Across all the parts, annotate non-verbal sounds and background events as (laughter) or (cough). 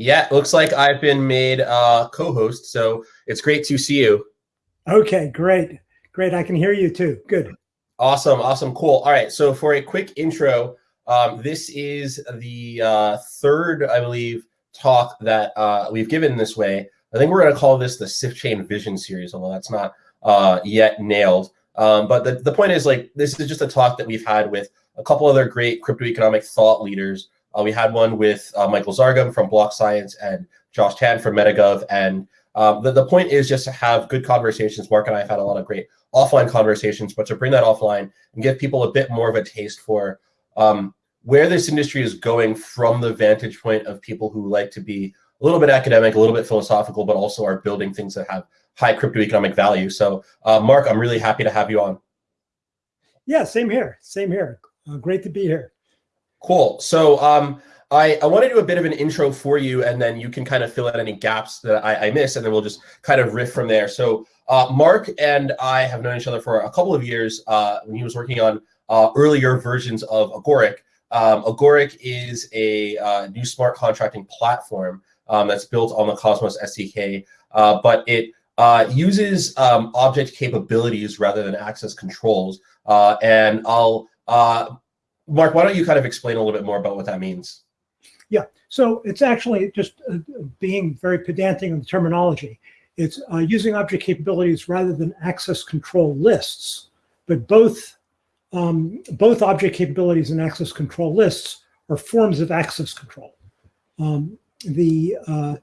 Yeah, looks like I've been made uh, co-host, so it's great to see you. Okay, great. Great. I can hear you too. Good. Awesome. Awesome. Cool. All right. So for a quick intro, um, this is the uh, third, I believe, talk that uh, we've given this way. I think we're going to call this the Sifchain Vision series, although that's not uh, yet nailed. Um, but the, the point is like, this is just a talk that we've had with a couple other great crypto economic thought leaders uh, we had one with uh, Michael Zargham from BlockScience and Josh Tan from MetaGov. And um, the, the point is just to have good conversations. Mark and I have had a lot of great offline conversations, but to bring that offline and give people a bit more of a taste for um, where this industry is going from the vantage point of people who like to be a little bit academic, a little bit philosophical, but also are building things that have high crypto economic value. So, uh, Mark, I'm really happy to have you on. Yeah, same here. Same here. Uh, great to be here. Cool. So um, I, I want to do a bit of an intro for you, and then you can kind of fill out any gaps that I, I miss, and then we'll just kind of riff from there. So uh, Mark and I have known each other for a couple of years uh, when he was working on uh, earlier versions of Agoric. Um, Agoric is a uh, new smart contracting platform um, that's built on the Cosmos SDK, uh, but it uh, uses um, object capabilities rather than access controls. and I'll Mark, why don't you kind of explain a little bit more about what that means? Yeah, so it's actually just uh, being very pedantic on the terminology. It's uh, using object capabilities rather than access control lists, but both um, both object capabilities and access control lists are forms of access control. Um, the, uh,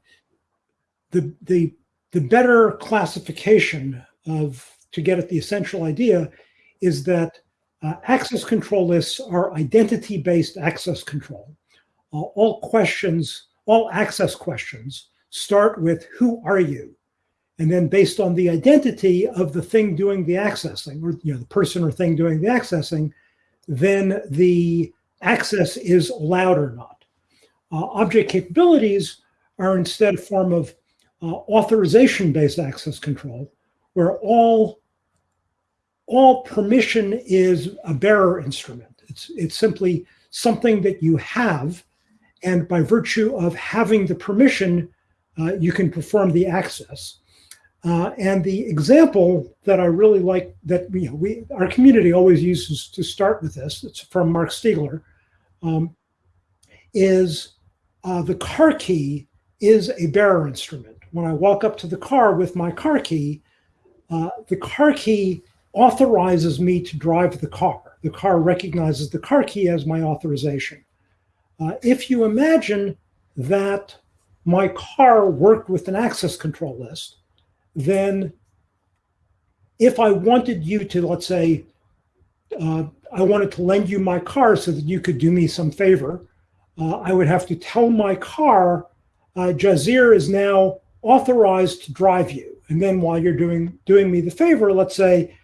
the the the better classification of to get at the essential idea is that uh, access control lists are identity-based access control. Uh, all questions, all access questions start with who are you? And then based on the identity of the thing doing the accessing, or you know, the person or thing doing the accessing, then the access is allowed or not. Uh, object capabilities are instead a form of uh, authorization-based access control, where all all permission is a bearer instrument. It's, it's simply something that you have, and by virtue of having the permission, uh, you can perform the access. Uh, and the example that I really like that we, we our community always uses to start with this, it's from Marc Stiegler, um, is uh, the car key is a bearer instrument. When I walk up to the car with my car key, uh, the car key authorizes me to drive the car. The car recognizes the car key as my authorization. Uh, if you imagine that my car worked with an access control list, then if I wanted you to, let's say, uh, I wanted to lend you my car so that you could do me some favor, uh, I would have to tell my car, uh, Jazear is now authorized to drive you. And then while you're doing, doing me the favor, let's say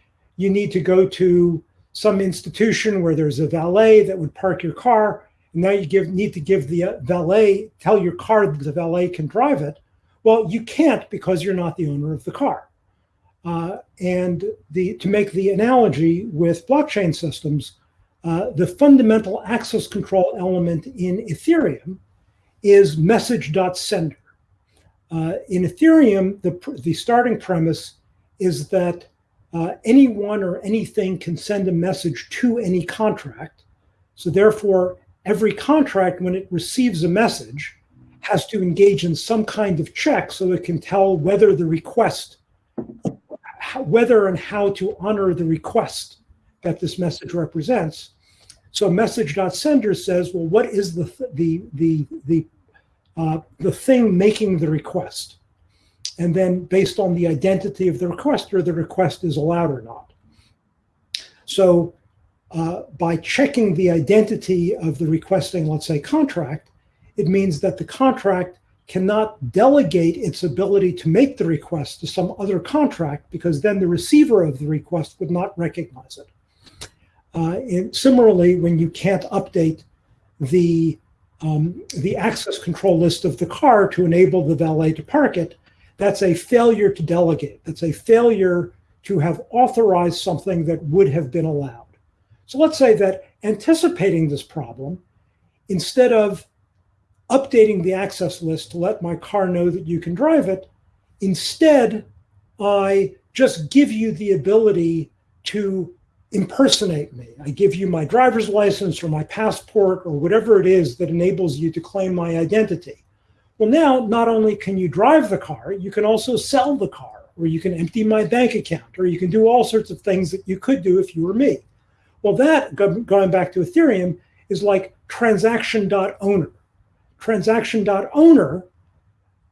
you need to go to some institution where there's a valet that would park your car. And now you give, need to give the uh, valet, tell your car that the valet can drive it. Well, you can't because you're not the owner of the car. Uh, and the, to make the analogy with blockchain systems, uh, the fundamental access control element in Ethereum is message.sender. Uh, in Ethereum, the, the starting premise is that uh, anyone or anything can send a message to any contract. So therefore, every contract, when it receives a message, has to engage in some kind of check so it can tell whether the request, whether and how to honor the request that this message represents. So message.sender says, well, what is the, the, the, the, uh, the thing making the request? And then based on the identity of the requester, the request is allowed or not. So uh, by checking the identity of the requesting, let's say, contract, it means that the contract cannot delegate its ability to make the request to some other contract because then the receiver of the request would not recognize it. Uh, similarly, when you can't update the um, the access control list of the car to enable the valet to park it, that's a failure to delegate. That's a failure to have authorized something that would have been allowed. So let's say that anticipating this problem, instead of updating the access list to let my car know that you can drive it. Instead, I just give you the ability to impersonate me. I give you my driver's license or my passport or whatever it is that enables you to claim my identity. Well, now not only can you drive the car, you can also sell the car, or you can empty my bank account, or you can do all sorts of things that you could do if you were me. Well, that, going back to Ethereum, is like transaction.owner. Transaction.owner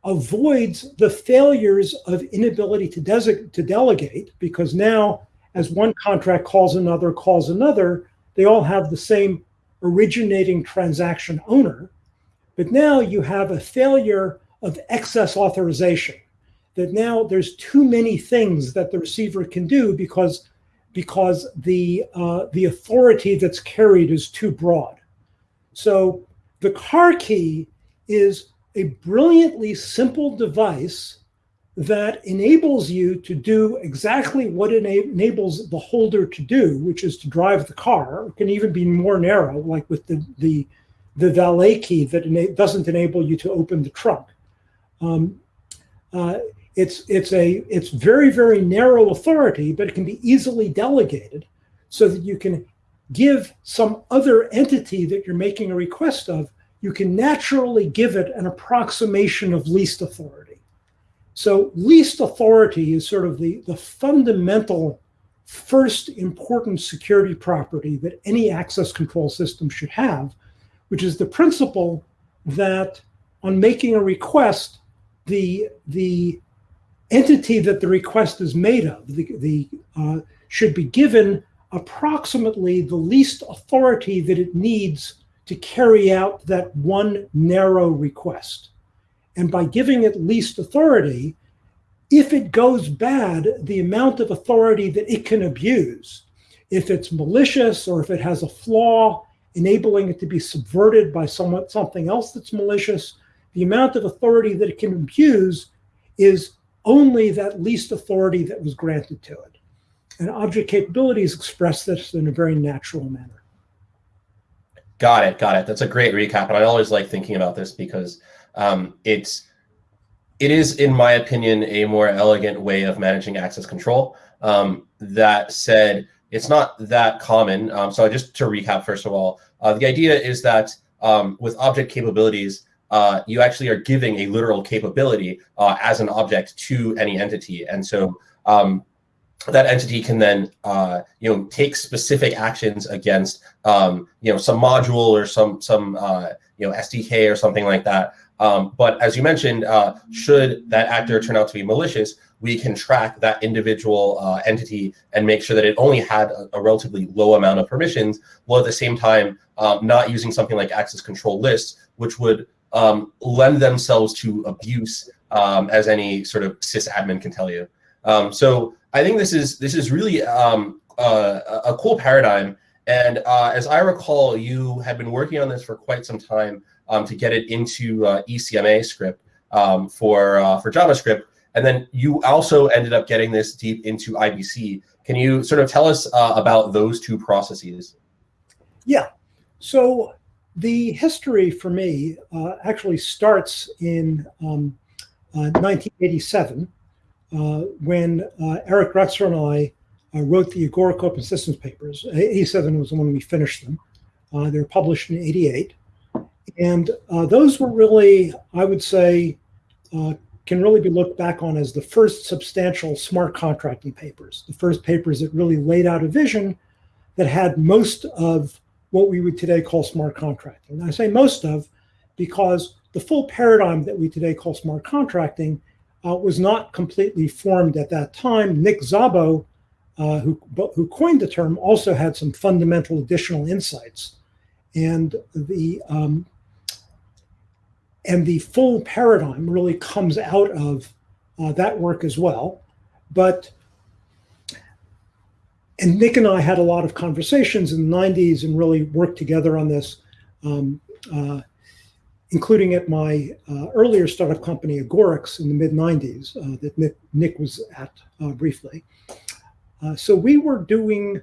avoids the failures of inability to, to delegate because now as one contract calls another, calls another, they all have the same originating transaction owner. But now you have a failure of excess authorization, that now there's too many things that the receiver can do because, because the, uh, the authority that's carried is too broad. So the car key is a brilliantly simple device that enables you to do exactly what it enables the holder to do, which is to drive the car. It can even be more narrow, like with the the, the valet key that ena doesn't enable you to open the trunk. Um, uh, it's it's a it's very very narrow authority, but it can be easily delegated, so that you can give some other entity that you're making a request of. You can naturally give it an approximation of least authority. So least authority is sort of the, the fundamental first important security property that any access control system should have, which is the principle that on making a request, the, the entity that the request is made of the, the, uh, should be given approximately the least authority that it needs to carry out that one narrow request. And by giving it least authority, if it goes bad, the amount of authority that it can abuse, if it's malicious or if it has a flaw, enabling it to be subverted by somewhat something else that's malicious, the amount of authority that it can abuse is only that least authority that was granted to it. And object capabilities express this in a very natural manner. Got it. Got it. That's a great recap. And I always like thinking about this because um, it's it is, in my opinion, a more elegant way of managing access control. Um, that said, it's not that common. Um, so just to recap, first of all, uh, the idea is that um, with object capabilities, uh, you actually are giving a literal capability uh, as an object to any entity. And so um, that entity can then uh, you know take specific actions against um, you know some module or some some uh, you know SDK or something like that. Um, but as you mentioned, uh, should that actor turn out to be malicious, we can track that individual uh, entity and make sure that it only had a, a, relatively low amount of permissions, while at the same time um, not using something like access control lists, which would um, lend themselves to abuse, um, as any sort of sysadmin can tell you. Um, so I think this is this is really um, uh, a cool paradigm. And uh, as I recall, you had been working on this for quite some time um, to get it into uh, ECMA script for uh, for JavaScript. And then you also ended up getting this deep into IBC. Can you sort of tell us uh, about those two processes? Yeah. So the history for me uh, actually starts in um, 1987 uh, when uh, Eric Drexler and I uh, wrote the Agoric Open Systems papers. 87 was the one we finished them. they were published in 88. And those were really, I would say, can really be looked back on as the first substantial smart contracting papers, the first papers that really laid out a vision that had most of what we would today call smart contracting. And I say most of because the full paradigm that we today call smart contracting uh, was not completely formed at that time. Nick Szabo, uh, who, who coined the term, also had some fundamental additional insights. And the, um, and the full paradigm really comes out of uh, that work as well. But and Nick and I had a lot of conversations in the 90s and really worked together on this. Um, uh, including at my uh, earlier startup company, Agorics, in the mid 90s, uh, that Nick, Nick, was at uh, briefly. Uh, so we were doing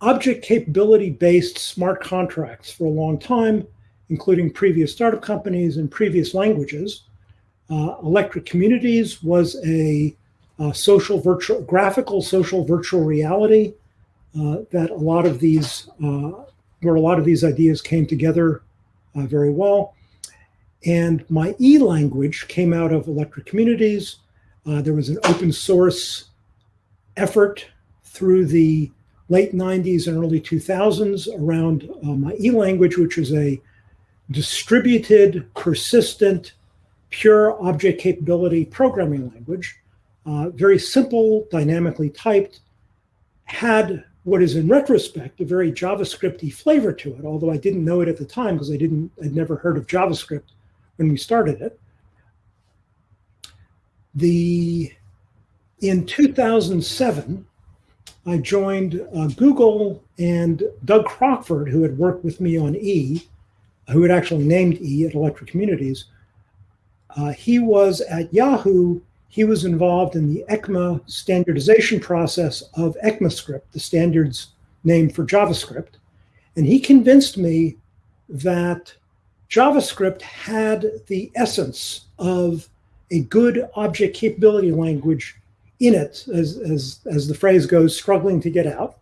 object capability based smart contracts for a long time. Including previous startup companies and previous languages. Uh, Electric Communities was a, a, social virtual, graphical social virtual reality uh, that a lot of these, uh, where a lot of these ideas came together uh, very well. And my E language came out of Electric Communities. Uh, there was an open source effort through the late 90s and early 2000s around uh, my E language, which was a distributed, persistent, pure object capability programming language, uh, very simple, dynamically typed, had what is in retrospect a very JavaScripty flavor to it, although I didn't know it at the time because I didn't, I'd never heard of JavaScript when we started it. The, in 2007, I joined uh, Google and Doug Crockford, who had worked with me on E, who had actually named E at Electric Communities. Uh, he was at Yahoo, he was involved in the ECMA standardization process of ECMAScript, the standards name for JavaScript. And he convinced me that JavaScript had the essence of a good object capability language in it, as, as, as the phrase goes, struggling to get out.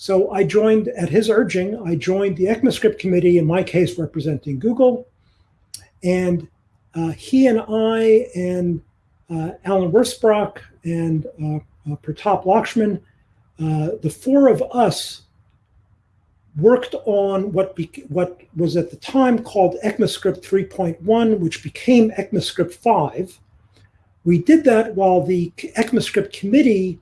So I joined, at his urging, I joined the ECMAScript committee, in my case representing Google. And uh, he and I and uh, Allen Wirfs-Brock and uh, uh Pratap Lakshman, uh, the four of us worked on what, what was at the time called ECMAScript 3.1, which became ECMAScript 5 we did that while the ECMAScript committee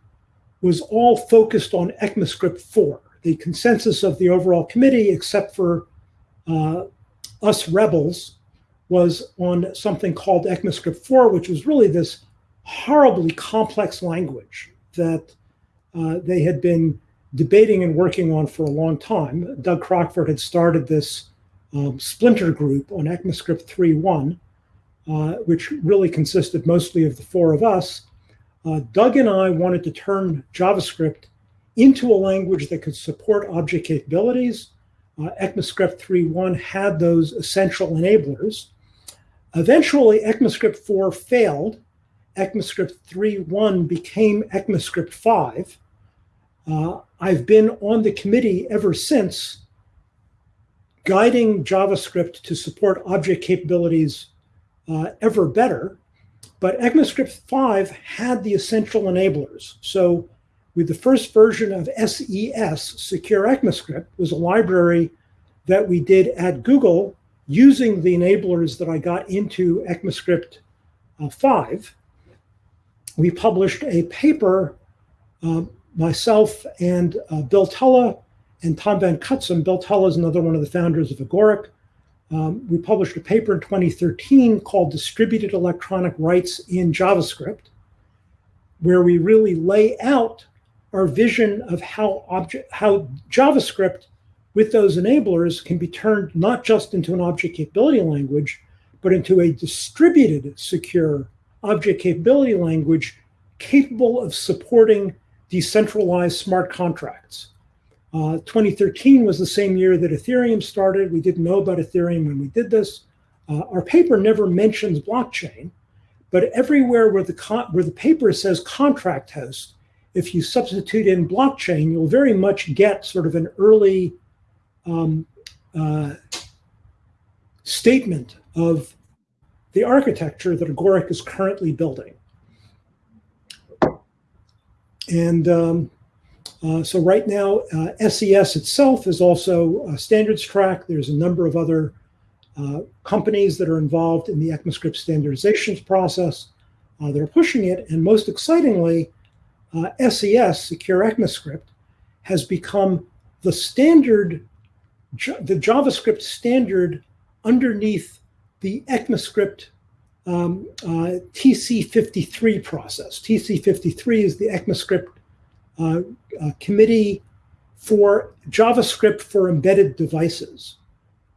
was all focused on ECMAScript 4, the consensus of the overall committee, except for uh, us rebels, was on something called ECMAScript 4, which was really this horribly complex language that uh, they had been debating and working on for a long time. Doug Crockford had started this um, splinter group on ECMAScript 3.1, uh, which really consisted mostly of the four of us, uh, Doug and I wanted to turn JavaScript into a language that could support object capabilities. Uh, ECMAScript 3.1 had those essential enablers. Eventually, ECMAScript 4 failed. ECMAScript 3.1 became ECMAScript 5. Uh, I've been on the committee ever since, guiding JavaScript to support object capabilities uh, ever better. But ECMAScript 5 had the essential enablers. So with the first version of SES, Secure ECMAScript, was a library that we did at Google using the enablers that I got into ECMAScript uh, 5. We published a paper, uh, myself and uh, Bill Tulloh and Tom Van Cutsem. Bill Tulloh is another one of the founders of Agoric. Um, we published a paper in 2013 called Distributed Electronic Rights in JavaScript, where we really lay out our vision of how object, how JavaScript with those enablers can be turned not just into an object capability language, but into a distributed secure object capability language capable of supporting decentralized smart contracts. Uh, 2013 was the same year that Ethereum started. We didn't know about Ethereum when we did this. Uh, our paper never mentions blockchain, but everywhere where the where the paper says contract host, if you substitute in blockchain, you'll very much get sort of an early um, uh, statement of the architecture that Agoric is currently building. And um, uh, so right now, uh, SES itself is also a standards track. There's a number of other uh, companies that are involved in the ECMAScript standardizations process. Uh, that are pushing it. And most excitingly, SES, uh, Secure ECMAScript, has become the standard, the JavaScript standard underneath the ECMAScript um, uh, TC53 process. TC53 is the ECMAScript uh, committee for JavaScript for embedded devices.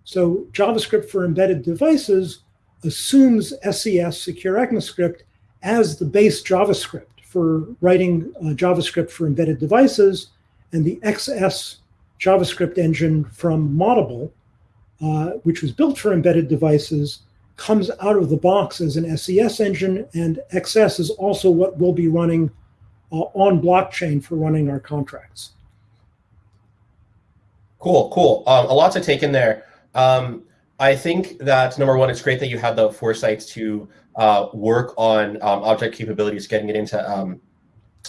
So JavaScript for embedded devices assumes SES, Secure ECMAScript, as the base JavaScript for writing uh, JavaScript for embedded devices, and the XS JavaScript engine from Moddable uh, which was built for embedded devices, comes out of the box as an SES engine, and XS is also what we'll be running on blockchain for running our contracts. Cool, cool. Um, a lot to take in there. Um, I think that number one, it's great that you had the foresight to uh, work on um, object capabilities, getting it into um,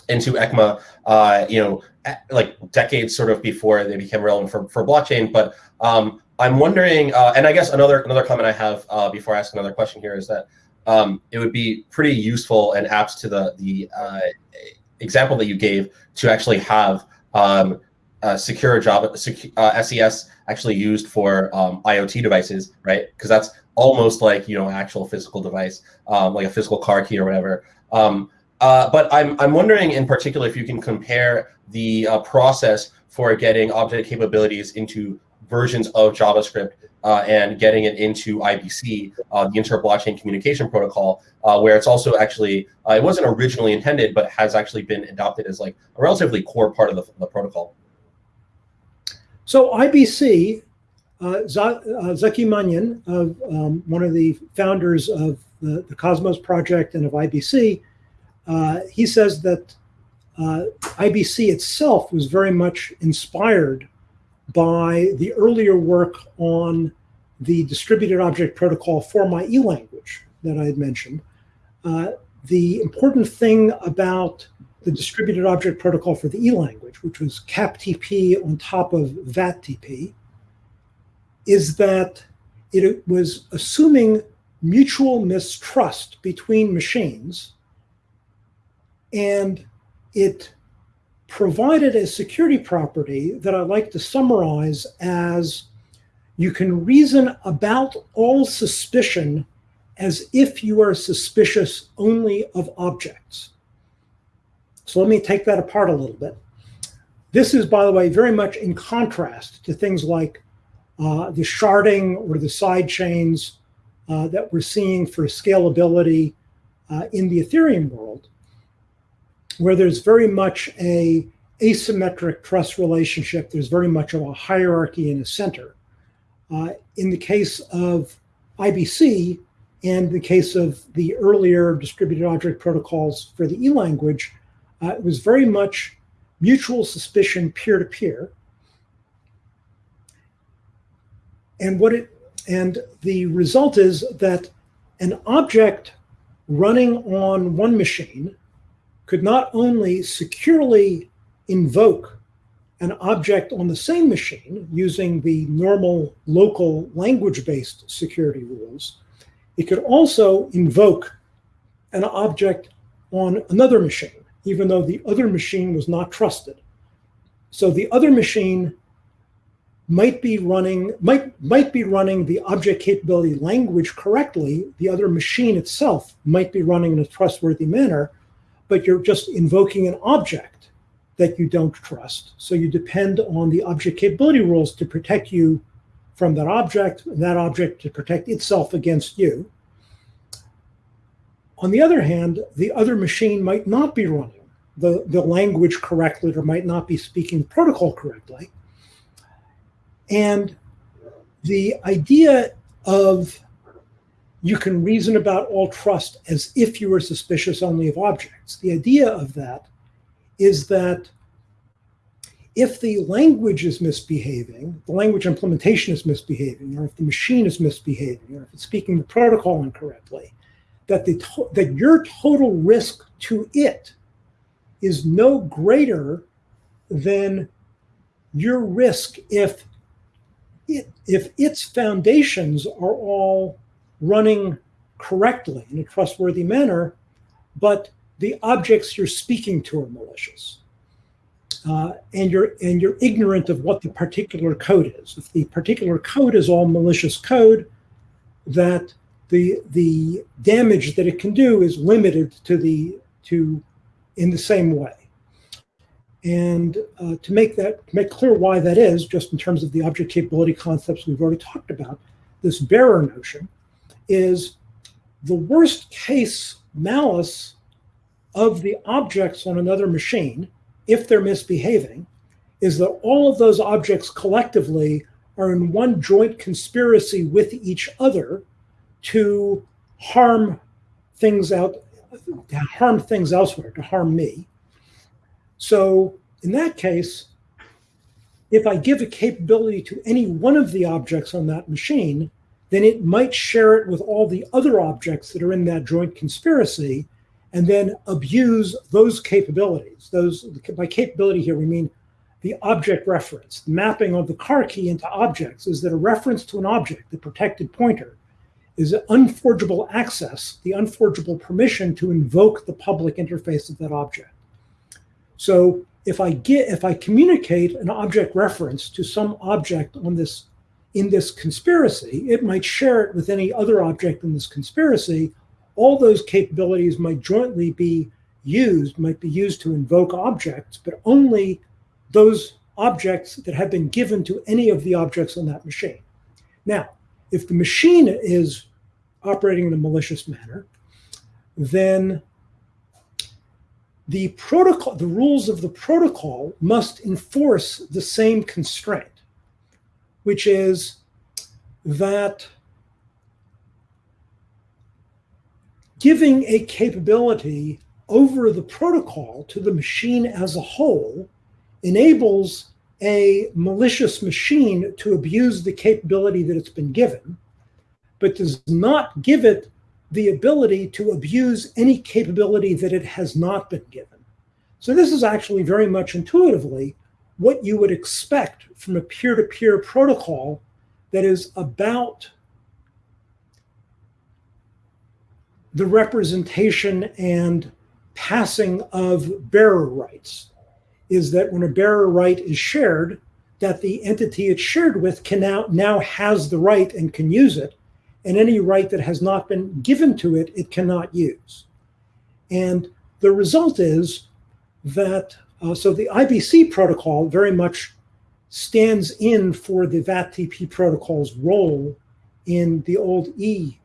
into ECMA, uh, you know, like decades sort of before they became relevant for, for blockchain. But um, I'm wondering, uh, and I guess another another comment I have uh, before I ask another question here is that um, it would be pretty useful and apt to the the uh, example that you gave to actually have um, secure Java SES uh, actually used for um, IoT devices, right? Because that's almost like you know an actual physical device, um, like a physical car key or whatever. Um, uh, but I'm I'm wondering in particular if you can compare the uh, process for getting object capabilities into versions of JavaScript uh, and getting it into IBC, uh, the Inter-Blockchain Communication Protocol, uh, where it's also actually, uh, it wasn't originally intended, but has actually been adopted as like a relatively core part of the, the protocol. So IBC, uh, Zaki Manian, of um, one of the founders of the, the, Cosmos project and of IBC, uh, he says that IBC itself was very much inspired by the earlier work on the distributed object protocol for my E language that I had mentioned. Uh, the important thing about the distributed object protocol for the E language, which was CAPTP on top of VATTP, is that it was assuming mutual mistrust between machines and it provided a security property that I like to summarize as you can reason about all suspicion as if you are suspicious only of objects. So let me take that apart a little bit. This is, by the way, very much in contrast to things like uh, the sharding or the side chains uh, that we're seeing for scalability uh, in the Ethereum world where there's very much a asymmetric trust relationship. There's very much of a hierarchy in a center. Uh, in the case of IBC and the case of the earlier distributed object protocols for the E language, uh, it was very much mutual suspicion peer-to-peer. -peer. And what it and the result is that an object running on one machine could not only securely invoke an object on the same machine using the normal local language-based security rules, it could also invoke an object on another machine, even though the other machine was not trusted. So the other machine might be running might might be running the object capability language correctly. The other machine itself might be running in a trustworthy manner, but you're just invoking an object that you don't trust. So you depend on the object capability rules to protect you from that object, and that object to protect itself against you. On the other hand, the other machine might not be running the, the language correctly or might not be speaking protocol correctly. And the idea of you can reason about all trust as if you were suspicious only of objects. The idea of that is that if the language is misbehaving, the language implementation is misbehaving, or if the machine is misbehaving, or if it's speaking the protocol incorrectly, that, the that your total risk to it is no greater than your risk if it, if its foundations are all running correctly in a trustworthy manner, but the objects you're speaking to are malicious. Uh, and you're and you're ignorant of what the particular code is. If the particular code is all malicious code, that the the damage that it can do is limited to the to in the same way. And uh, to make that make clear why that is, just in terms of the object capability concepts we've already talked about, this bearer notion is the worst case malice of the objects on another machine, if they're misbehaving, is that all of those objects collectively are in one joint conspiracy with each other to harm things out, to harm things elsewhere, to harm me. So in that case, if I give a capability to any one of the objects on that machine, then it might share it with all the other objects that are in that joint conspiracy and then abuse those capabilities. Those by capability here we mean the object reference. The mapping of the car key into objects is that a reference to an object, the protected pointer, is an unforgeable access, the unforgeable permission to invoke the public interface of that object. So if I get if I communicate an object reference to some object on this in this conspiracy, it might share it with any other object in this conspiracy. All those capabilities might jointly be used, might be used to invoke objects, but only those objects that have been given to any of the objects on that machine. Now, if the machine is operating in a malicious manner, then the protocol, the rules of the protocol must enforce the same constraint, which is that giving a capability over the protocol to the machine as a whole enables a malicious machine to abuse the capability that it's been given, but does not give it the ability to abuse any capability that it has not been given. So this is actually very much intuitively what you would expect from a peer-to-peer -peer protocol that is about the representation and passing of bearer rights is that when a bearer right is shared, that the entity it's shared with can now, now has the right and can use it, and any right that has not been given to it, it cannot use. And the result is that, uh, so the IBC protocol very much stands in for the VATTP protocol's role in the old E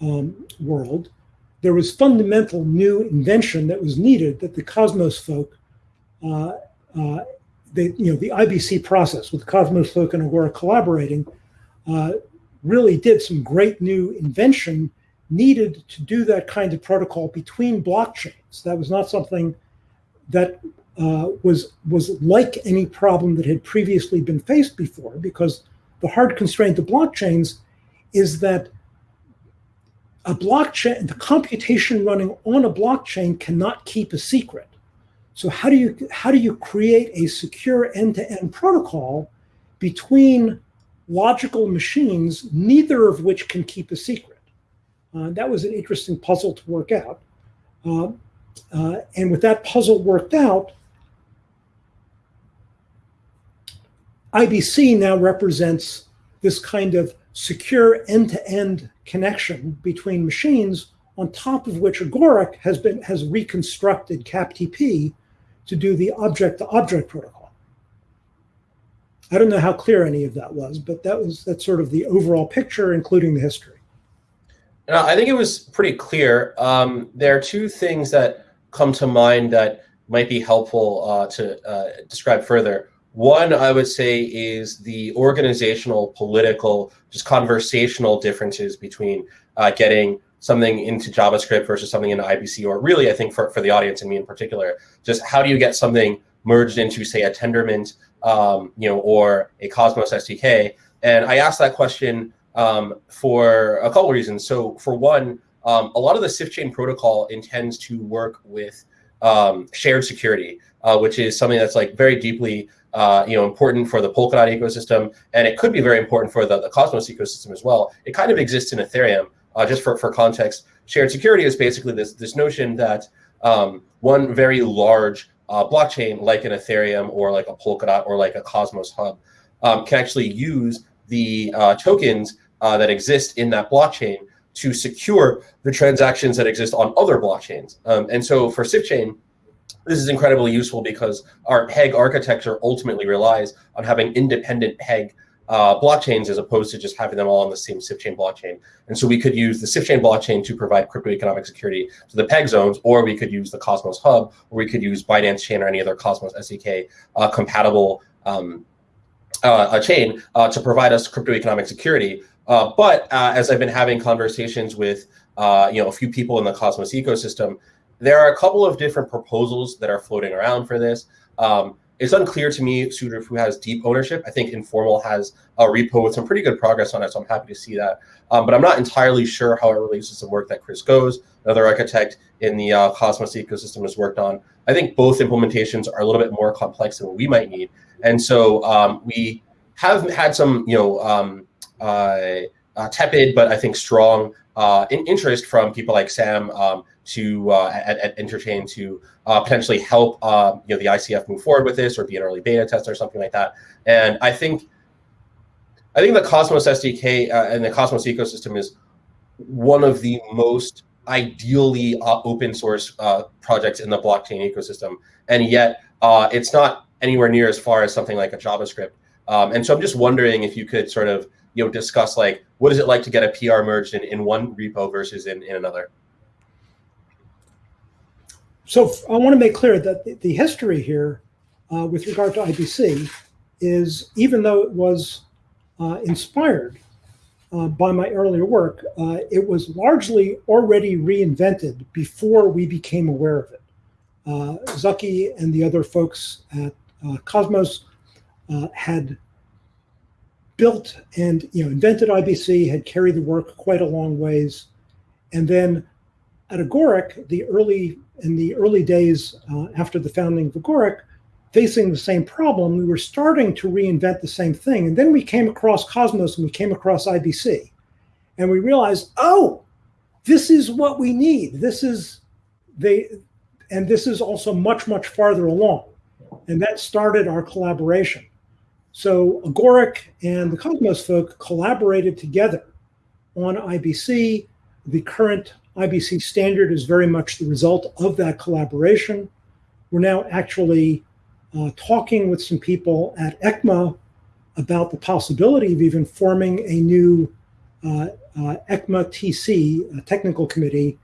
um, world. There was fundamental new invention that was needed that the Cosmos folk, uh, uh, they, you know, the IBC process with Cosmos folk and Agoric collaborating uh, really did some great new invention needed to do that kind of protocol between blockchains. That was not something that uh, was was like any problem that had previously been faced before, because the hard constraint of blockchains is that a blockchain, the computation running on a blockchain cannot keep a secret. So how do you how do you create a secure end-to-end -end protocol between logical machines, neither of which can keep a secret. Uh, that was an interesting puzzle to work out. Uh, uh, and with that puzzle worked out, IBC now represents this kind of secure end-to-end -end connection between machines on top of which Agoric has been has reconstructed CAPTP to do the object-to-object -object protocol. I don't know how clear any of that was, but that was that's sort of the overall picture, including the history. No, I think it was pretty clear. Um, there are two things that come to mind that might be helpful uh, to uh, describe further. One, I would say, is the organizational, political, just conversational differences between uh, getting something into JavaScript versus something into IBC, or really, I think for, for the audience and me in particular, just how do you get something merged into, say, a Tendermint um, you know, or a Cosmos SDK? And I asked that question um, for a couple reasons. So for one, um, a lot of the Sifchain protocol intends to work with um, shared security, uh, which is something that's like very deeply uh, you know, important for the Polkadot ecosystem, and it could be very important for the, the Cosmos ecosystem as well. It kind of exists in Ethereum. Uh, just for, for context, shared security is basically this, this notion that um, one very large uh, blockchain like an Ethereum or like a Polkadot or like a Cosmos Hub um, can actually use the uh, tokens uh, that exist in that blockchain to secure the transactions that exist on other blockchains. Um, and so for Sifchain, this is incredibly useful because our peg architecture ultimately relies on having independent peg uh, blockchains as opposed to just having them all on the same Sifchain blockchain. And so we could use the Sifchain blockchain to provide crypto economic security to the PEG zones, or we could use the Cosmos Hub, or we could use Binance Chain or any other Cosmos SDK uh, compatible um, uh, a chain uh, to provide us crypto economic security. Uh, but uh, as I've been having conversations with uh, you know a few people in the Cosmos ecosystem, there are a couple of different proposals that are floating around for this. Um, it's unclear to me sort of who has deep ownership. I think Informal has a repo with some pretty good progress on it, so I'm happy to see that. Um, but I'm not entirely sure how it relates to some work that Chris Goes, another architect in the uh, Cosmos ecosystem, has worked on. I think both implementations are a little bit more complex than what we might need, and so um, we have had some, you know, um, uh, uh, tepid but I think strong uh, in interest from people like Sam um, to uh, at, at, to uh, potentially help you know the ICF move forward with this or be an early beta test or something like that. And I think I think the Cosmos SDK uh, and the Cosmos ecosystem is one of the most ideally uh, open source uh, projects in the blockchain ecosystem, and yet it's not anywhere near as far as something like a JavaScript. Um, and so I'm just wondering if you could sort of you know discuss like what is it like to get a PR merged in, in one repo versus in, in another? So I want to make clear that the history here uh, with regard to IBC is even though it was uh, inspired uh, by my earlier work, uh, it was largely already reinvented before we became aware of it. Uh, Zaki and the other folks at uh, Cosmos had built and you know invented IBC, had carried the work quite a long ways, and then at Agoric, the early in the early days uh, after the founding of Agoric, facing the same problem, we were starting to reinvent the same thing, and then we came across Cosmos and we came across IBC, and we realized, oh, this is what we need. This is they, and this is also much much farther along, and that started our collaboration. So Agoric and the Cosmos folk collaborated together on IBC. The current IBC standard is very much the result of that collaboration. We're now actually uh, talking with some people at ECMA about the possibility of even forming a new uh, uh, ECMA TC, technical committee,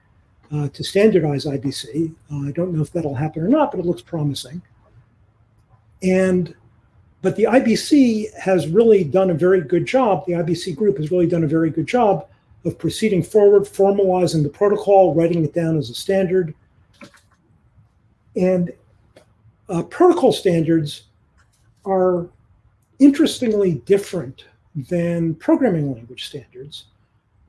uh, to standardize IBC. I don't know if that'll happen or not, but it looks promising. And but the IBC has really done a very good job. The IBC group has really done a very good job of proceeding forward, formalizing the protocol, writing it down as a standard. And uh, protocol standards are interestingly different than programming language standards,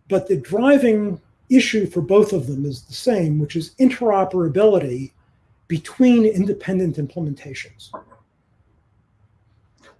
but the driving issue for both of them is the same, which is interoperability between independent implementations.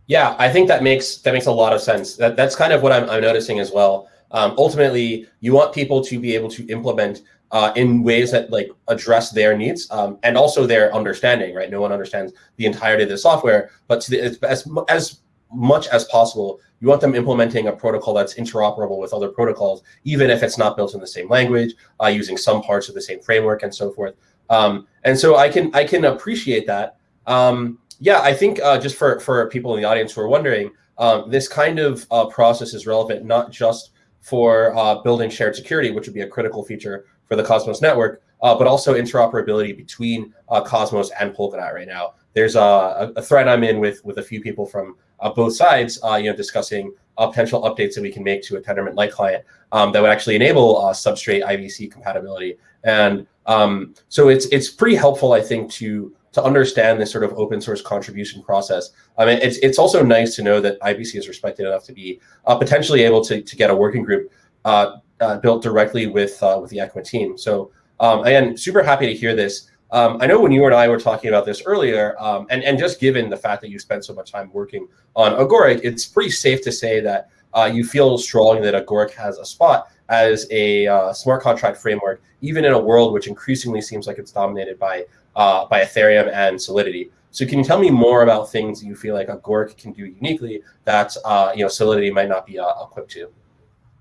Yeah, I think that makes that makes a lot of sense. That that's kind of what I'm, I'm noticing as well. Um, ultimately, you want people to be able to implement uh, in ways that like address their needs um, and also their understanding. Right? No one understands the entirety of the software, but the, as as much as possible, you want them implementing a protocol that's interoperable with other protocols, even if it's not built in the same language, uh, using some parts of the same framework and so forth. Um, and so I can I can appreciate that. Um, yeah, I think uh, just for, for people in the audience who are wondering, um, this kind of uh, process is relevant not just for uh, building shared security, which would be a critical feature for the Cosmos network, uh, but also interoperability between uh, Cosmos and Polkadot right now. There's a, a, thread I'm in with with a few people from uh, both sides, you know, discussing potential updates that we can make to a Tendermint Lite client um, that would actually enable Substrate IBC compatibility. And um, so it's it's pretty helpful, I think, to to understand this sort of open source contribution process. I mean, it's it's also nice to know that IBC is respected enough to be uh, potentially able to to get a working group uh, uh, built directly with uh, with the ECMA team. So um, again, super happy to hear this. Um, I know when you and I were talking about this earlier, um, and and just given the fact that you spent so much time working on Agoric, it's pretty safe to say that uh, you feel strongly that Agoric has a spot as a uh, smart contract framework, even in a world which increasingly seems like it's dominated by uh, by Ethereum and Solidity. So can you tell me more about things you feel like Agoric can do uniquely that uh, you know Solidity might not be uh, equipped to?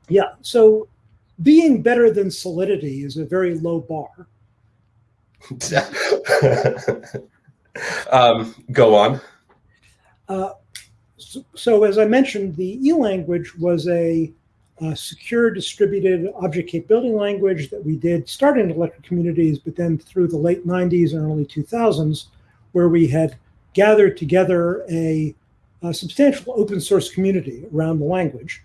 Yeah. So being better than Solidity is a very low bar. (laughs) um, go on. Uh, so, so, as I mentioned, the E language was a uh, secure distributed object capability language that we did starting in electric communities, but then through the late 90s and early 2000s, where we had gathered together a a substantial open source community around the language,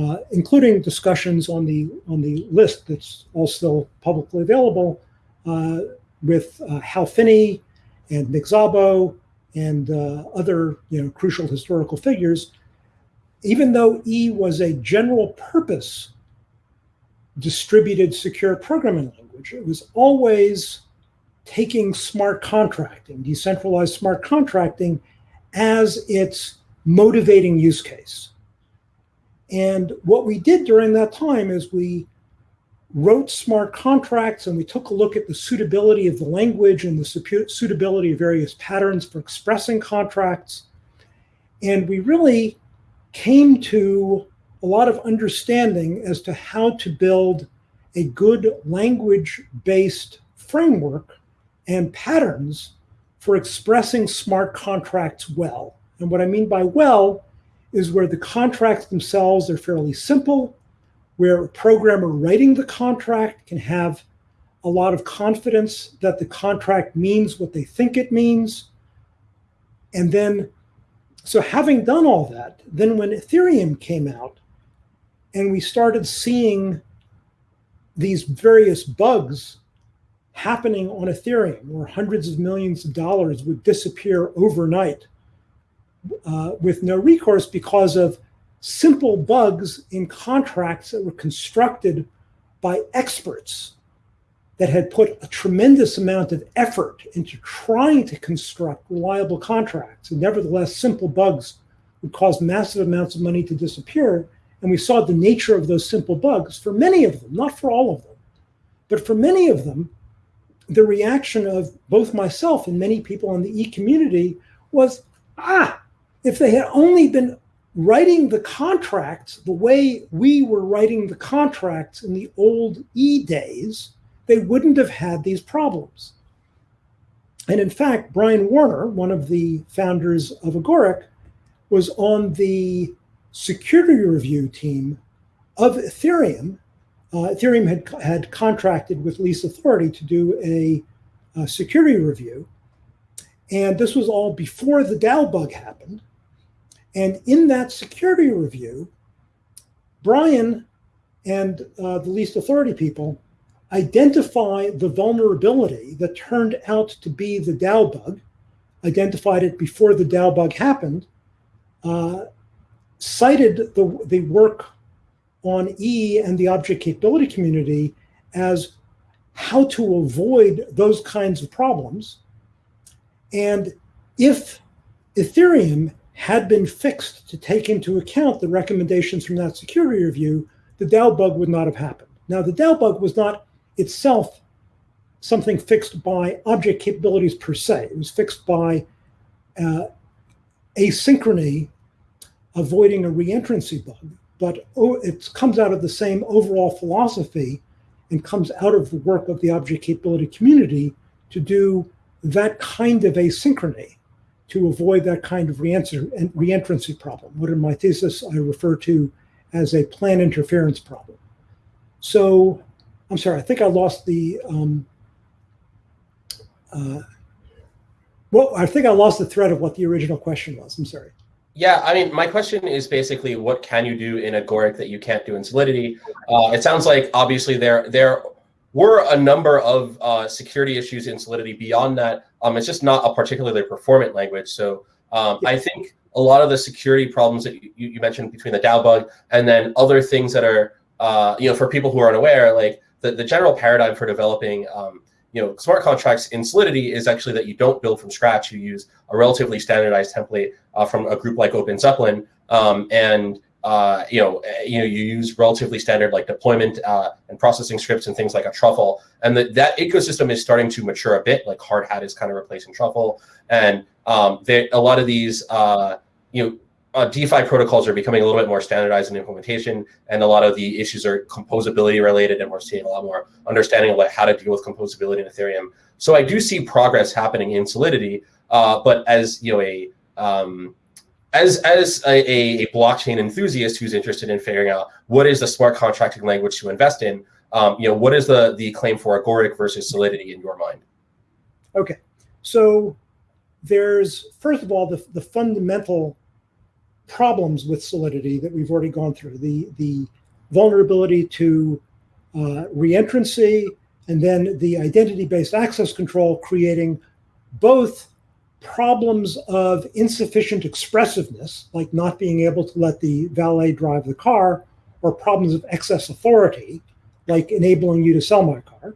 uh, including discussions on the on the list that's all still publicly available uh, with uh, Hal Finney and Nick Szabo and uh, other you know crucial historical figures. Even though E was a general purpose distributed secure programming language, it was always taking smart contracting, decentralized smart contracting, as its motivating use case. And what we did during that time is we wrote smart contracts and we took a look at the suitability of the language and the suitability of various patterns for expressing contracts. And we really came to a lot of understanding as to how to build a good language based framework and patterns for expressing smart contracts well. And what I mean by well is where the contracts themselves are fairly simple, where a programmer writing the contract can have a lot of confidence that the contract means what they think it means. And then, so having done all that, then when Ethereum came out and we started seeing these various bugs happening on Ethereum, where hundreds of millions of dollars would disappear overnight uh, with no recourse because of simple bugs in contracts that were constructed by experts that had put a tremendous amount of effort into trying to construct reliable contracts. And nevertheless, simple bugs would cause massive amounts of money to disappear. And we saw the nature of those simple bugs for many of them, not for all of them, but for many of them, the reaction of both myself and many people in the e community was ah, if they had only been writing the contracts the way we were writing the contracts in the old e days, they wouldn't have had these problems. And in fact, Brian Warner, one of the founders of Agoric, was on the security review team of Ethereum. Uh, Ethereum had, had contracted with Least Authority to do a, a security review. And this was all before the DAO bug happened. And in that security review, Brian and uh, the least authority people identify the vulnerability that turned out to be the DAO bug, identified it before the DAO bug happened, uh, cited the, the work on E and the object capability community as how to avoid those kinds of problems. And if Ethereum had been fixed to take into account the recommendations from that security review, the DAO bug would not have happened. Now, the DAO bug was not itself something fixed by object capabilities per se. It was fixed by uh, asynchrony avoiding a reentrancy bug. But oh, it comes out of the same overall philosophy and comes out of the work of the object capability community to do that kind of asynchrony to avoid that kind of reentrancy problem, what in my thesis I refer to as a plan interference problem. So, I'm sorry, I think I lost the, um, uh, well, I think I lost the thread of what the original question was. I'm sorry. Yeah, I mean, my question is basically, what can you do in Agoric that you can't do in Solidity? Uh, it sounds like obviously there there were a number of uh, security issues in Solidity. Beyond that, um, it's just not a particularly performant language. So um, I think a lot of the security problems that you, you, mentioned between the DAO bug and then other things that are, uh, you know, for people who are unaware, like the, the general paradigm for developing, um, you know, smart contracts in Solidity is actually that you don't build from scratch. You use a relatively standardized template uh, from a group like Open Zeppelin. Um, and uh, you know, eh, you know, you use relatively standard like deployment uh, and processing scripts and things like a truffle, and that that ecosystem is starting to mature a bit. Like Hardhat is kind of replacing truffle, and um, a lot of these, uh, you know, uh, DeFi protocols are becoming a little bit more standardized in implementation, and a lot of the issues are composability related, and we're seeing a lot more understanding of like how to deal with composability in Ethereum. So I do see progress happening in Solidity, uh, but as you know, a um, as as a, a, blockchain enthusiast who's interested in figuring out what is the smart contracting language to invest in, um, you know, what is the the claim for Agoric versus Solidity in your mind? Okay, so there's first of all the the fundamental problems with Solidity that we've already gone through the, the vulnerability to uh, reentrancy, and then the identity based access control, creating both problems of insufficient expressiveness, like not being able to let the valet drive the car, or problems of excess authority, like enabling you to sell my car.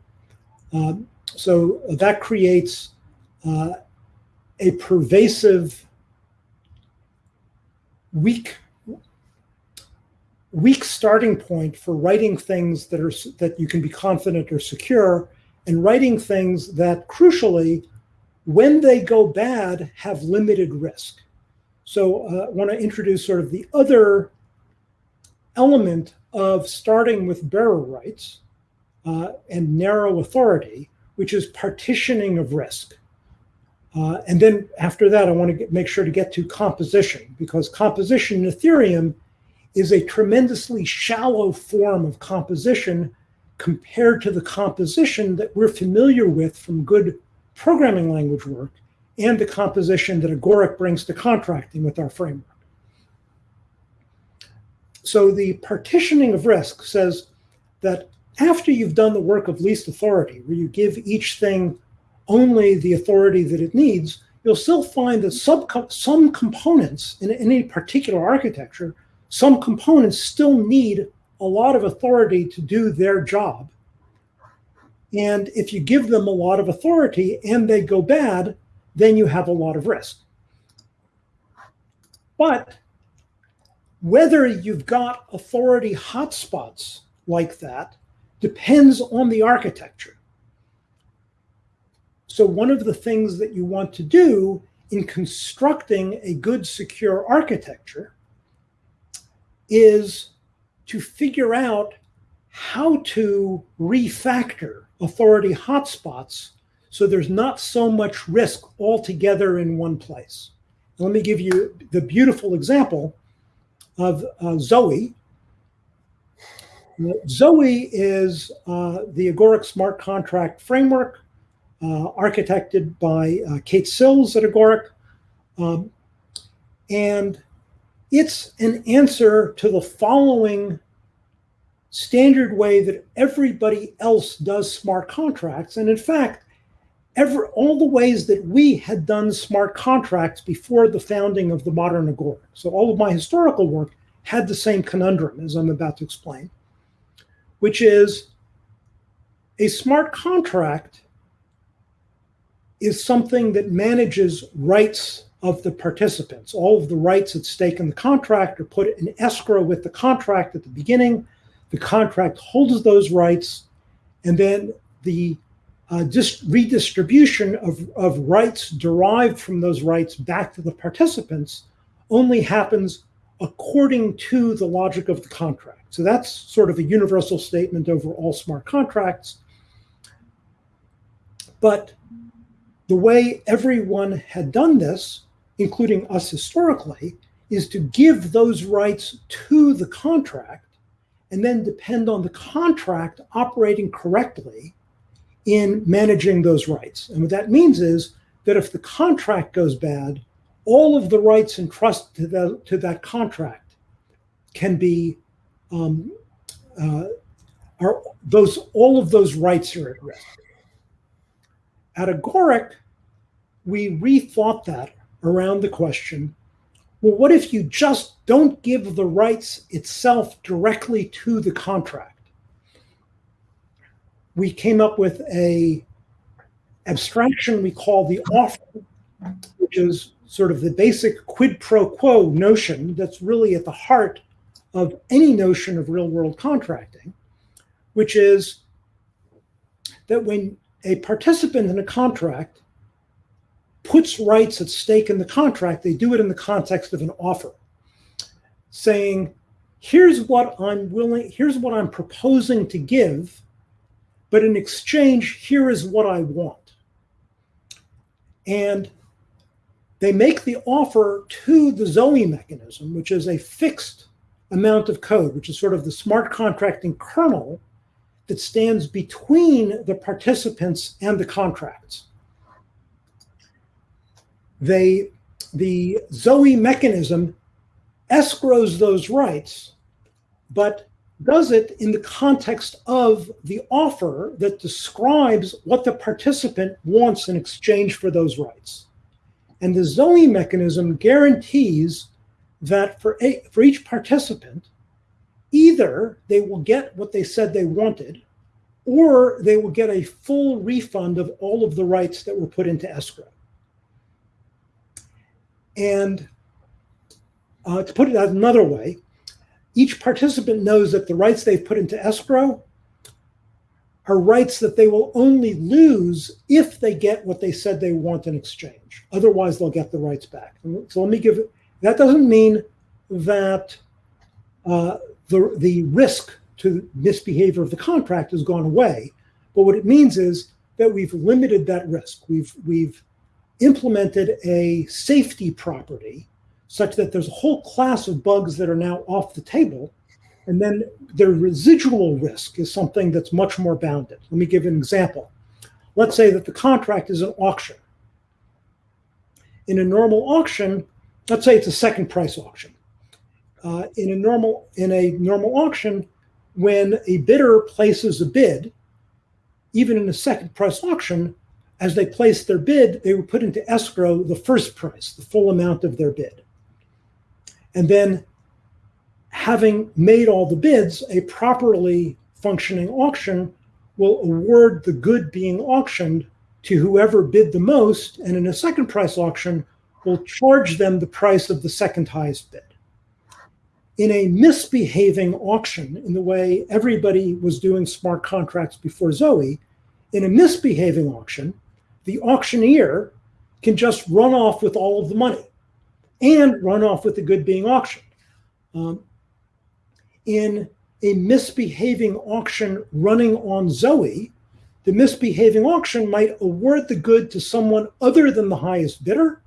Um, so that creates uh, a pervasive weak weak starting point for writing things that are that you can be confident or secure and writing things that crucially when they go bad have limited risk. So uh, i want to introduce sort of the other element of starting with bearer rights uh, and narrow authority which is partitioning of risk uh, and then after that, I want to get, make sure to get to composition because composition in Ethereum is a tremendously shallow form of composition compared to the composition that we're familiar with from good programming language work and the composition that Agoric brings to contracting with our framework. So the partitioning of risk says that after you've done the work of least authority, where you give each thing only the authority that it needs, you'll still find that some, some components in any particular architecture, some components still need a lot of authority to do their job. And if you give them a lot of authority and they go bad, then you have a lot of risk. But whether you've got authority hotspots like that depends on the architecture. So one of the things that you want to do in constructing a good secure architecture is to figure out how to refactor authority hotspots so there's not so much risk altogether in one place. Let me give you the beautiful example of uh, Zoe. Zoe is uh, the Agoric smart contract framework architected by uh, Kate Sills at Agoric. Um, and it's an answer to the following standard way that everybody else does smart contracts. And in fact, every, all the ways that we had done smart contracts before the founding of the modern Agoric. So all of my historical work had the same conundrum as I'm about to explain, which is a smart contract is something that manages rights of the participants. All of the rights at stake in the contract are put in escrow with the contract at the beginning. The contract holds those rights, and then the uh, redistribution of, of rights derived from those rights back to the participants only happens according to the logic of the contract. So that's sort of a universal statement over all smart contracts. But the way everyone had done this, including us historically, is to give those rights to the contract and then depend on the contract operating correctly in managing those rights. And what that means is that if the contract goes bad, all of the rights entrusted to, the, to that contract can be um, uh, are those all of those rights are at risk. At Agoric, we rethought that around the question well, what if you just don't give the rights itself directly to the contract? We came up with a abstraction we call the offer, which is sort of the basic quid pro quo notion that's really at the heart of any notion of real world contracting, which is that when a participant in a contract puts rights at stake in the contract, they do it in the context of an offer, saying, here's what I'm willing, here's what I'm proposing to give, but in exchange, here is what I want. And they make the offer to the Zoe mechanism, which is a fixed amount of code, which is sort of the smart contracting kernel that stands between the participants and the contracts they the Zoe mechanism escrows those rights, but does it in the context of the offer that describes what the participant wants in exchange for those rights. And the Zoe mechanism guarantees that for, a, for each participant, either they will get what they said they wanted, or they will get a full refund of all of the rights that were put into escrow. And uh, to put it another way, each participant knows that the rights they've put into escrow are rights that they will only lose if they get what they said they want in exchange. Otherwise, they'll get the rights back. So let me give it, that doesn't mean that uh, the, the risk to misbehavior of the contract has gone away. But what it means is that we've limited that risk. We've, we've implemented a safety property such that there's a whole class of bugs that are now off the table. And then their residual risk is something that's much more bounded. Let me give an example. Let's say that the contract is an auction. In a normal auction, let's say it's a second price auction. Uh, in a normal in a normal auction, when a bidder places a bid, even in a second price auction, as they place their bid, they will put into escrow the first price, the full amount of their bid. And then, having made all the bids, a properly functioning auction will award the good being auctioned to whoever bid the most. And in a second price auction, will charge them the price of the second highest bid. In a misbehaving auction, in the way everybody was doing smart contracts before Zoe, in a misbehaving auction, the auctioneer can just run off with all of the money and run off with the good being auctioned. Um, in a misbehaving auction running on Zoe, the misbehaving auction might award the good to someone other than the highest bidder,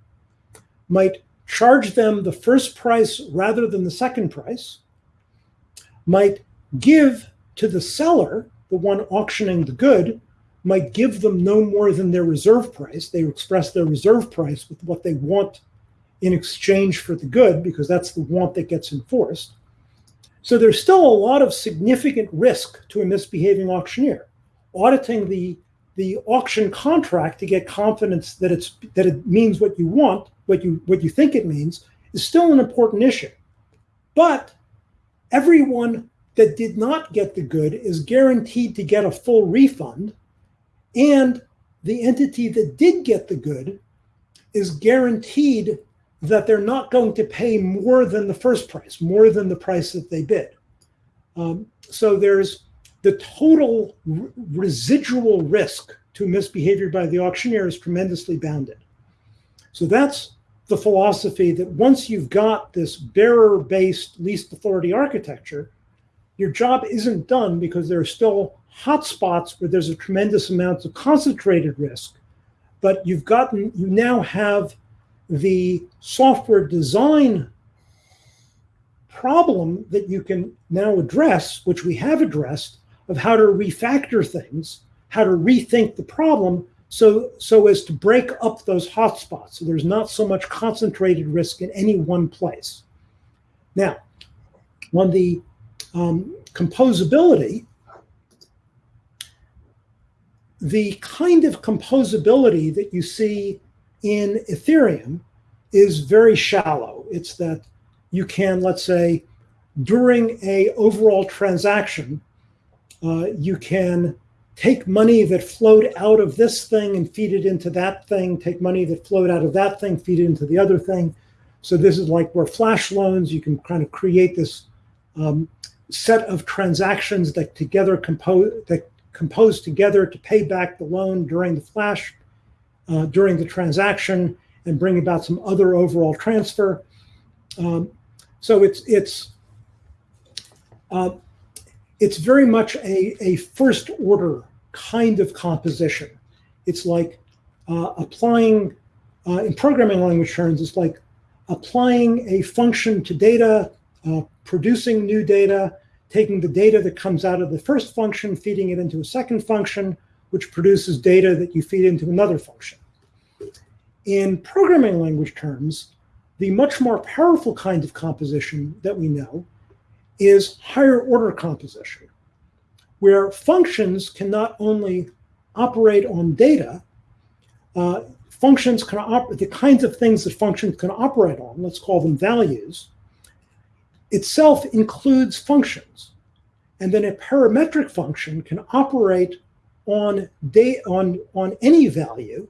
might charge them the first price rather than the second price, might give to the seller, the one auctioning the good, might give them no more than their reserve price. They express their reserve price with what they want in exchange for the good, because that's the want that gets enforced. So there's still a lot of significant risk to a misbehaving auctioneer. Auditing the, the auction contract to get confidence that it's that it means what you want, what you what you think it means, is still an important issue. But everyone that did not get the good is guaranteed to get a full refund, and the entity that did get the good is guaranteed that they're not going to pay more than the first price, more than the price that they bid. Um, so there's the total residual risk to misbehavior by the auctioneer is tremendously bounded. So that's the philosophy that once you've got this bearer-based least authority architecture, your job isn't done because there are still hotspots where there's a tremendous amount of concentrated risk, but you've gotten, you now have the software design problem that you can now address, which we have addressed, of how to refactor things, how to rethink the problem so, so as to break up those hotspots. So there's not so much concentrated risk in any one place. Now, on the um, composability, the kind of composability that you see in Ethereum is very shallow. It's that you can, let's say, during a overall transaction, uh, you can take money that flowed out of this thing and feed it into that thing, take money that flowed out of that thing, feed it into the other thing. So this is like where flash loans, you can kind of create this um, set of transactions that together compose that compose together to pay back the loan during the flash uh, during the transaction and bring about some other overall transfer. Um, so it's it's uh, it's very much a, a first order kind of composition. It's like uh, applying uh, in programming language terms. It's like applying a function to data, uh, producing new data, taking the data that comes out of the first function, feeding it into a second function, which produces data that you feed into another function. In programming language terms, the much more powerful kind of composition that we know is higher order composition, where functions can not only operate on data, uh, functions can operate, the kinds of things that functions can operate on, let's call them values, itself includes functions. And then a parametric function can operate on, on, on any value,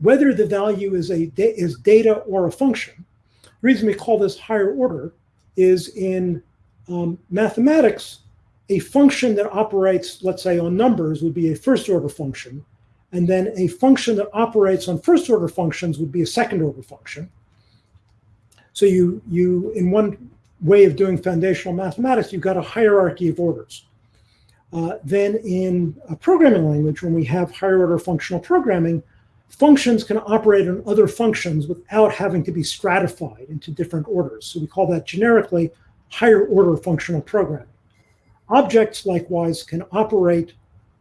whether the value is, a is data or a function. The reason we call this higher order is in um, mathematics, a function that operates, let's say, on numbers would be a first order function. And then a function that operates on first order functions would be a second order function. So you, you in one way of doing foundational mathematics, you've got a hierarchy of orders. Uh, then in a programming language, when we have higher order functional programming, functions can operate on other functions without having to be stratified into different orders. So we call that generically higher order functional programming. Objects likewise can operate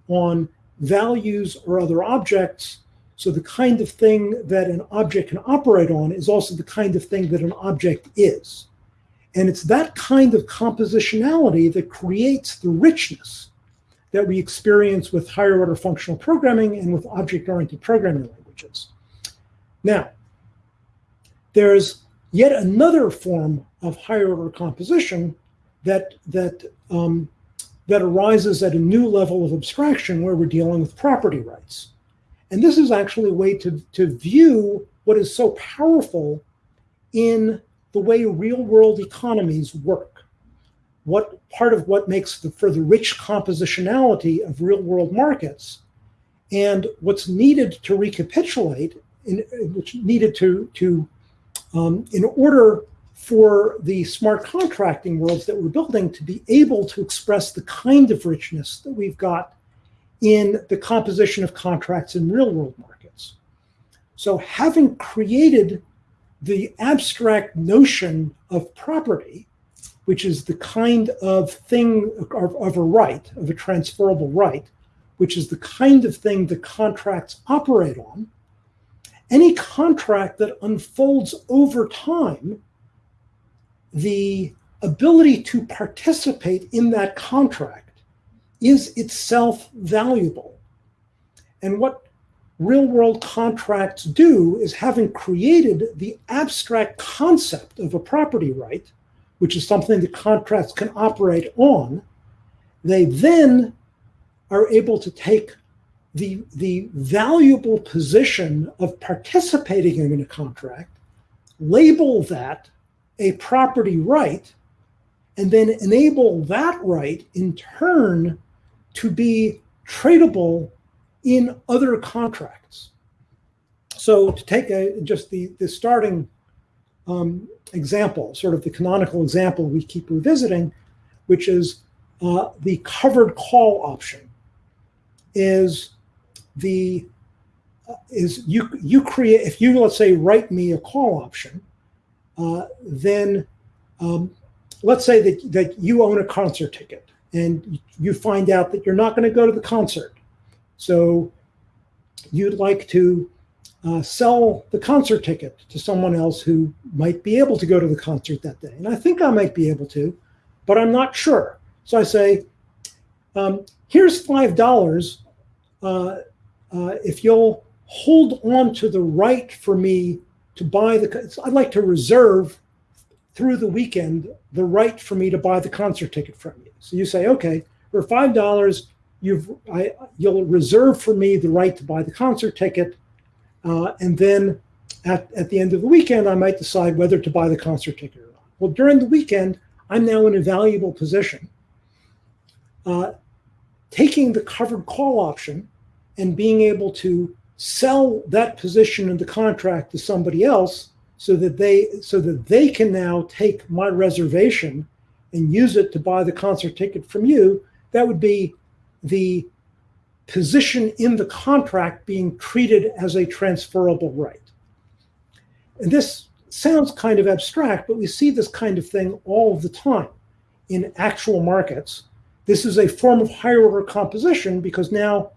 on values or other objects. So the kind of thing that an object can operate on is also the kind of thing that an object is. And it's that kind of compositionality that creates the richness that we experience with higher order functional programming and with object-oriented programming languages. Now, there's yet another form of higher order composition that, that, um, that arises at a new level of abstraction where we're dealing with property rights. And this is actually a way to, to view what is so powerful in the way real world economies work. What part of what makes the, for the rich compositionality of real world markets and what's needed to recapitulate, in, which needed to, to um, in order for the smart contracting worlds that we're building to be able to express the kind of richness that we've got in the composition of contracts in real world markets. So having created the abstract notion of property, which is the kind of thing of, of, a right, of a transferable right, which is the kind of thing the contracts operate on, any contract that unfolds over time, the ability to participate in that contract is itself valuable. And what real world contracts do is having created the abstract concept of a property right, which is something that contracts can operate on, they then are able to take the, the valuable position of participating in a contract, label that a property right, and then enable that right in turn to be tradable in other contracts. So to take a, just the, the starting um, example, sort of the canonical example we keep revisiting, which is uh, the covered call option is the uh, is you you create if you let's say write me a call option, uh, then um, let's say that that you own a concert ticket and you find out that you're not going to go to the concert, so you'd like to uh, sell the concert ticket to someone else who might be able to go to the concert that day, and I think I might be able to, but I'm not sure. So I say, um, here's five dollars. Uh, uh, if you'll hold on to the right for me to buy the, I'd like to reserve through the weekend the right for me to buy the concert ticket from you. So you say, okay, for five dollars, you've I, you'll reserve for me the right to buy the concert ticket, uh, and then at, at the end of the weekend, I might decide whether to buy the concert ticket or not. Well, during the weekend, I'm now in a valuable position. Uh, taking the covered call option and being able to sell that position in the contract to somebody else so that they so that they can now take my reservation and use it to buy the concert ticket from you that would be the position in the contract being treated as a transferable right and this sounds kind of abstract but we see this kind of thing all the time in actual markets this is a form of higher order composition because now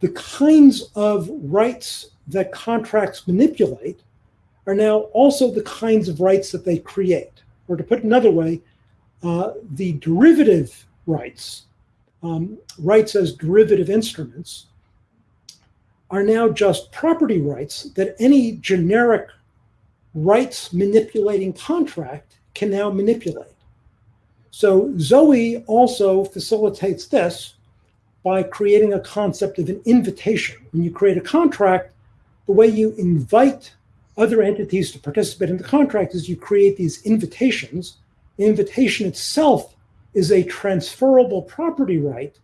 the kinds of rights that contracts manipulate are now also the kinds of rights that they create. Or to put another way, uh, the derivative rights, um, rights as derivative instruments, are now just property rights that any generic rights manipulating contract can now manipulate. So Zoe also facilitates this by creating a concept of an invitation. When you create a contract, the way you invite other entities to participate in the contract is you create these invitations. The invitation itself is a transferable property right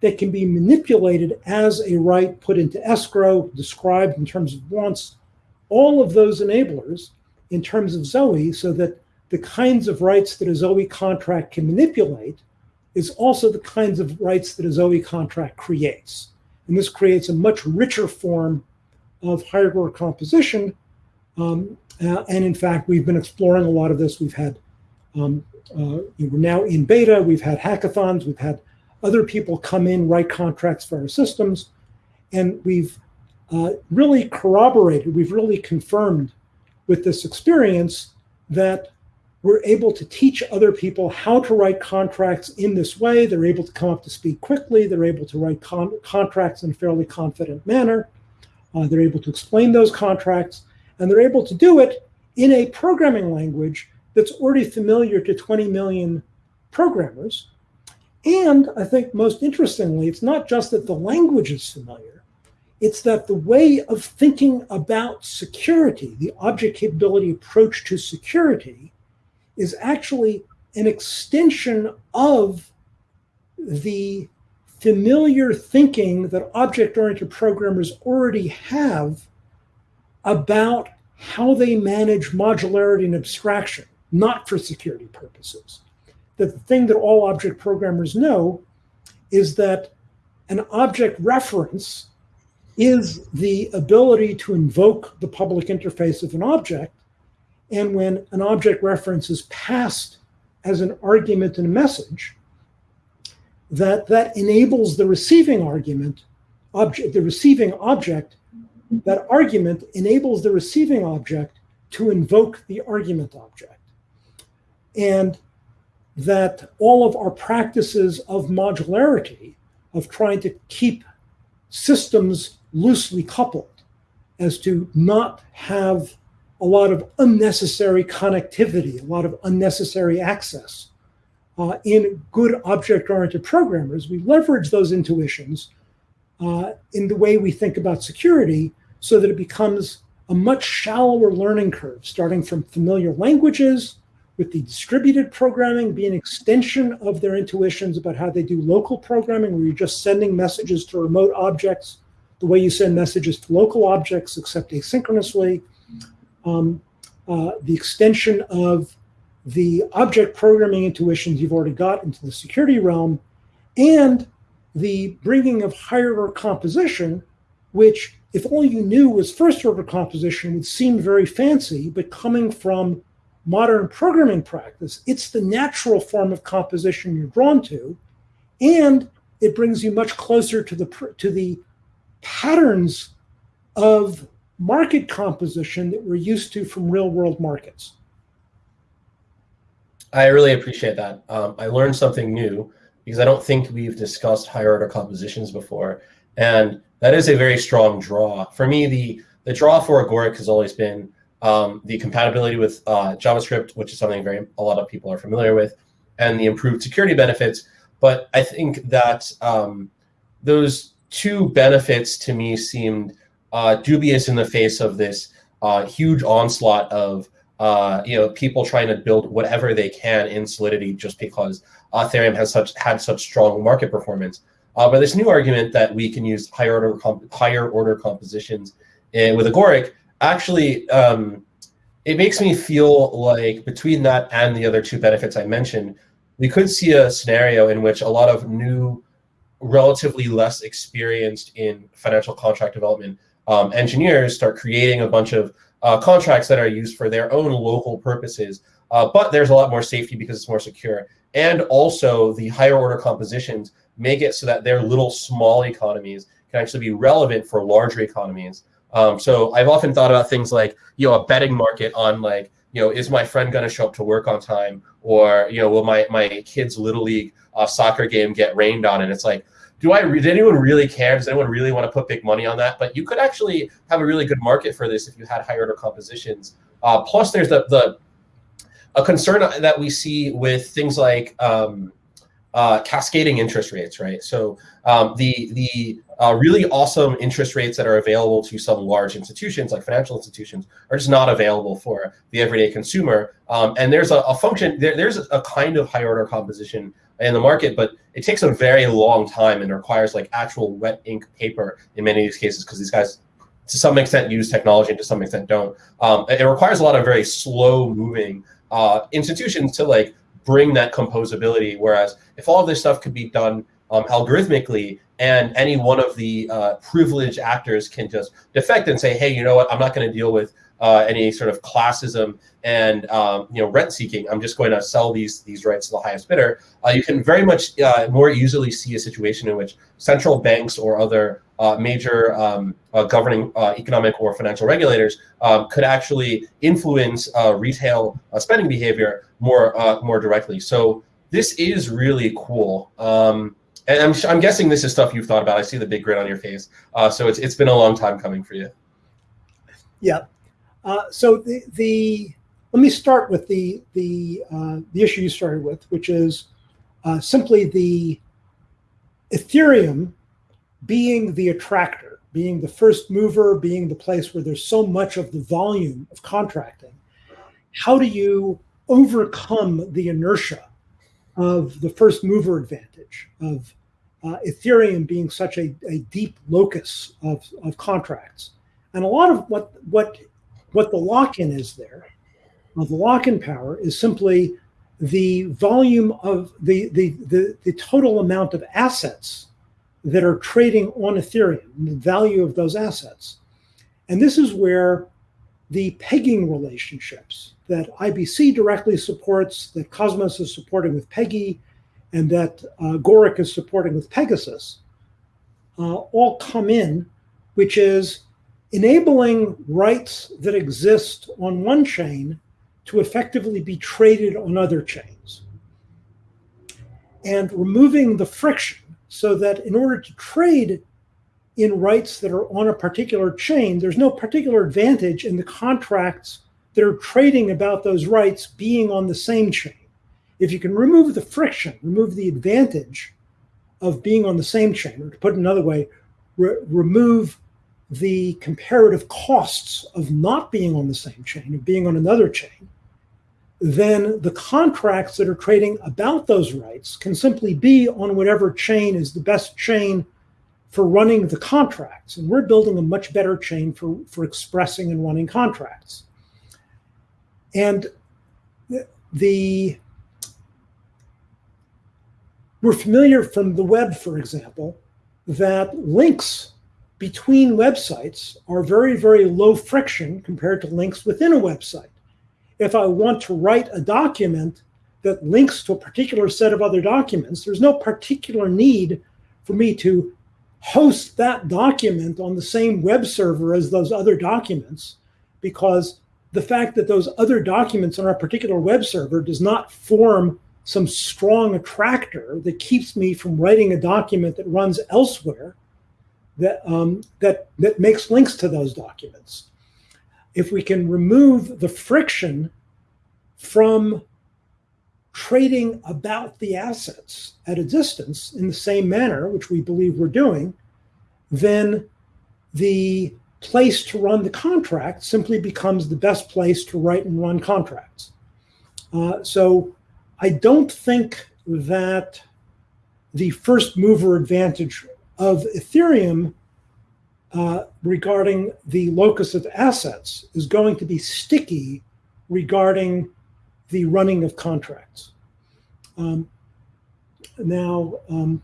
that can be manipulated as a right put into escrow, described in terms of wants, all of those enablers in terms of Zoe so that the kinds of rights that a Zoe contract can manipulate is also the kinds of rights that a Zoe contract creates. And this creates a much richer form of order composition. Um, uh, and in fact, we've been exploring a lot of this. We've had, um, we're now in beta, we've had hackathons, we've had other people come in, write contracts for our systems, and we've uh, really corroborated, we've really confirmed with this experience that we're able to teach other people how to write contracts in this way. They're able to come up to speed quickly. They're able to write con contracts in a fairly confident manner. Uh, they're able to explain those contracts, and they're able to do it in a programming language that's already familiar to 20 million programmers. And I think most interestingly, it's not just that the language is familiar, it's that the way of thinking about security, the object capability approach to security, is actually an extension of the familiar thinking that object-oriented programmers already have about how they manage modularity and abstraction, not for security purposes. That the thing that all object programmers know is that an object reference is the ability to invoke the public interface of an object and when an object reference is passed as an argument in a message, that that enables the receiving argument, object, the receiving object, that argument enables the receiving object to invoke the argument object. And that all of our practices of modularity, of trying to keep systems loosely coupled as to not have a lot of unnecessary connectivity, a lot of unnecessary access. Uh, in good object-oriented programmers, we leverage those intuitions uh, in the way we think about security so that it becomes a much shallower learning curve, starting from familiar languages, with the distributed programming be an extension of their intuitions about how they do local programming, where you're just sending messages to remote objects the way you send messages to local objects, except asynchronously. Um, uh, the extension of the object programming intuitions you've already got into the security realm, and the bringing of higher order composition, which if all you knew was first order composition would seem very fancy, but coming from modern programming practice, it's the natural form of composition you're drawn to, and it brings you much closer to the to the patterns of market composition that we're used to from real world markets. I really appreciate that. Um, I learned something new because I don't think we've discussed higher order compositions before. And that is a very strong draw. For me, the, the draw for Agoric has always been um, the compatibility with uh, JavaScript, which is something very a lot of people are familiar with, and the improved security benefits. But I think that um, those two benefits to me seemed uh, dubious in the face of this uh, huge onslaught of uh, you know people trying to build whatever they can in Solidity just because Ethereum has such had such strong market performance. Uh, but this new argument that we can use higher order higher order compositions in, with Agoric actually um, it makes me feel like between that and the other two benefits I mentioned, we could see a scenario in which a lot of new, relatively less experienced in financial contract development um, engineers start creating a bunch of uh, contracts that are used for their own local purposes. Uh, but there's a lot more safety because it's more secure. And also the higher order compositions make it so that their little small economies can actually be relevant for larger economies Um, so I've often thought about things like you know a betting market on like you know is my friend going to show up to work on time or you know will my my kid's little league uh, soccer game get rained on? And it's like do I? Did anyone really care? Does anyone really want to put big money on that? But you could actually have a really good market for this if you had higher order compositions. Uh, plus, there's the the a concern that we see with things like um, uh, cascading interest rates, right? So um, the the uh, really awesome interest rates that are available to some large institutions, like financial institutions, are just not available for the everyday consumer. Um, and there's a, a function, there, there's a kind of high order composition in the market, but it takes a very long time and requires like actual wet ink paper in many of these cases because these guys to some extent use technology and to some extent don't. Um, it requires a lot of very slow moving uh, institutions to like bring that composability. Whereas if all of this stuff could be done um, algorithmically and any one of the uh, privileged actors can just defect and say, hey, you know what, I'm not going to deal with uh, any sort of classism and um, you know rent seeking. I'm just going to sell these these rights to the highest bidder. Uh, you can very much uh, more easily see a situation in which central banks or other uh, major um, uh, governing economic or financial regulators um, could actually influence retail spending behavior more more directly. So this is really cool. Um, and I'm, I'm guessing this is stuff you've thought about. I see the big grin on your face. so it's, it's been a long time coming for you. Yeah. so the, the let me start with the the uh, the issue you started with, which is uh, simply the Ethereum being the attractor, being the first mover, being the place where there's so much of the volume of contracting. How do you overcome the inertia of the first mover advantage of uh, Ethereum being such a, a deep locus of, of contracts? And a lot of what what what the lock-in is there of the lock-in power is simply the volume of the, the, the, the, total amount of assets that are trading on Ethereum, the value of those assets. And this is where the pegging relationships that IBC directly supports, that Cosmos is supporting with Peggy, and that uh, is supporting with Pegasus, uh, all come in, which is enabling rights that exist on one chain to effectively be traded on other chains and removing the friction so that in order to trade in rights that are on a particular chain, there's no particular advantage in the contracts that are trading about those rights being on the same chain. If you can remove the friction, remove the advantage of being on the same chain, or to put it another way, re remove the comparative costs of not being on the same chain, of being on another chain, then the contracts that are trading about those rights can simply be on whatever chain is the best chain for running the contracts. And we're building a much better chain for, for expressing and running contracts. And the we're familiar from the web, for example, that links between websites are very, very low friction compared to links within a website. If I want to write a document that links to a particular set of other documents, there's no particular need for me to host that document on the same web server as those other documents because the fact that those other documents on a particular web server does not form some strong attractor that keeps me from writing a document that runs elsewhere that um, that that makes links to those documents if we can remove the friction from trading about the assets at a distance in the same manner, which we believe we're doing, then the place to run the contract simply becomes the best place to write and run contracts. Uh, so I don't think that the first mover advantage of Ethereum uh, regarding the locus of assets is going to be sticky regarding the running of contracts. Um, now, um,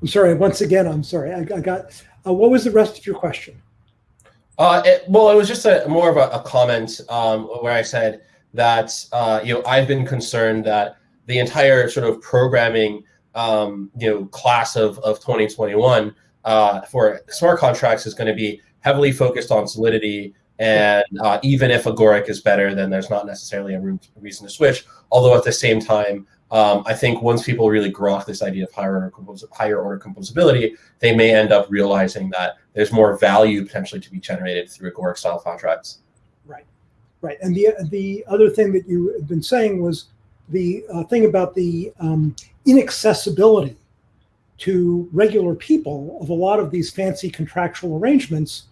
I'm sorry, once again, I'm sorry. I, I got, uh, what was the rest of your question? Uh, it, well, it was just a more of a, a comment um, where I said that, uh, you know, I've been concerned that the entire sort of programming um, you know, class of, of 2021 uh, for smart contracts is going to be heavily focused on solidity. And uh, even if Agoric is better, then there's not necessarily a reason to switch. Although at the same time, um, I think once people really grok this idea of higher order, compos- higher order composability, they may end up realizing that there's more value potentially to be generated through Agoric style contracts. Right. And the the other thing that you had been saying was the uh, thing about the um, inaccessibility to regular people of a lot of these fancy contractual arrangements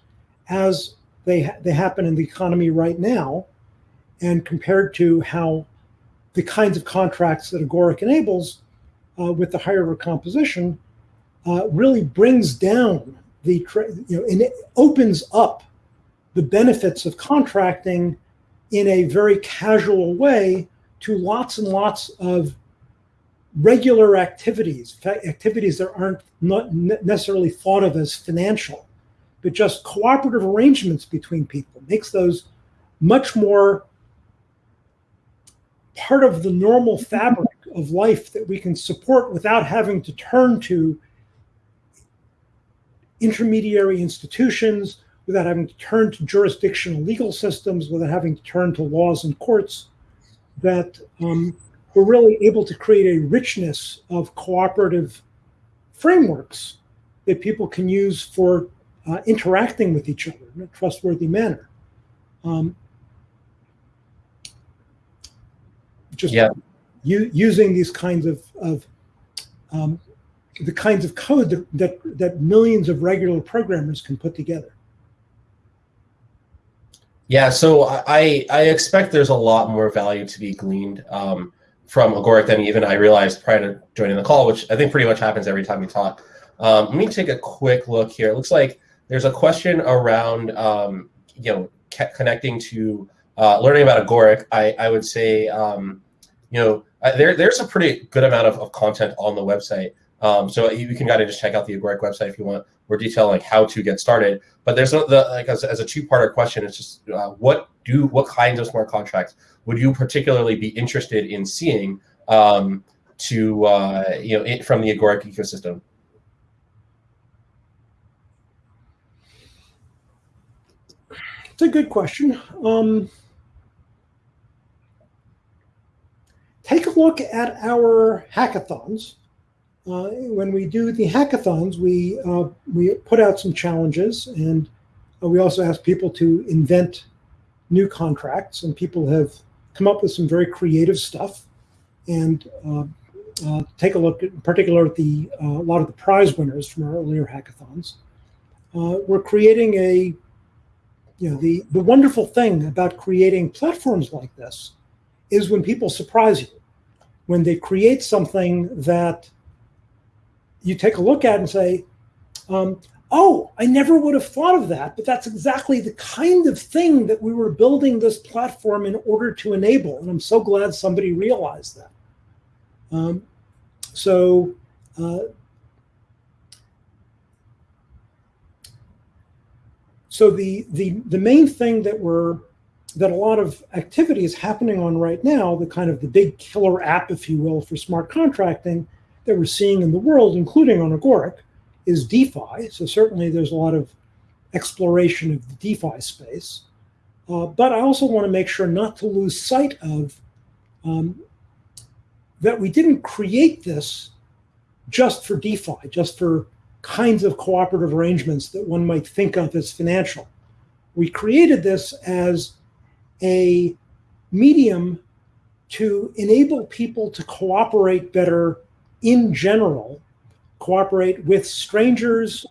as they ha- they happen in the economy right now, and compared to how the kinds of contracts that Agoric enables uh, with the higher composition uh, really brings down the, you know, and it opens up the benefits of contracting in a very casual way to lots and lots of regular activities, activities that aren't not necessarily thought of as financial, but just cooperative arrangements between people makes those much more part of the normal fabric of life that we can support without having to turn to intermediary institutions, without having to turn to jurisdictional legal systems, without having to turn to laws and courts, that um, we're really able to create a richness of cooperative frameworks that people can use for uh, interacting with each other in a trustworthy manner. Um, just yeah. using these kinds of, of um, the kinds of code that, that, that millions of regular programmers can put together. Yeah, so I I expect there's a lot more value to be gleaned um, from Agoric than even I realized prior to joining the call, which I think pretty much happens every time we talk. Um, let me take a quick look here. It looks like there's a question around um, you know connecting to uh, learning about Agoric. I I would say um, you know, uh, there there's a pretty good amount of, of content on the website. Um, so you can kind of just check out the Agoric website if you want more detail like how to get started. But there's no, the like as, as a two parter question. It's just uh, what do what kinds of smart contracts would you particularly be interested in seeing um, to uh, you know it, from the Agoric ecosystem? It's a good question. Um, take a look at our hackathons. Uh, when we do the hackathons, we uh, we put out some challenges, and uh, we also ask people to invent new contracts. And people have come up with some very creative stuff. And uh, uh, take a look, at, in particular, at the uh, a lot of the prize winners from our earlier hackathons. we're creating a, you know, the the wonderful thing about creating platforms like this is when people surprise you, when they create something that you take a look at and say, um, oh, I never would have thought of that, but that's exactly the kind of thing that we were building this platform in order to enable. And I'm so glad somebody realized that. Um, so, uh, so the, the, the main thing that we're that a lot of activity is happening on right now, the kind of the big killer app, if you will, for smart contracting that we're seeing in the world, including on Agoric, is DeFi. So certainly there's a lot of exploration of the DeFi space. Uh, but I also want to make sure not to lose sight of um, that we didn't create this just for DeFi, just for kinds of cooperative arrangements that one might think of as financial. We created this as a medium to enable people to cooperate better in general, cooperate with strangers,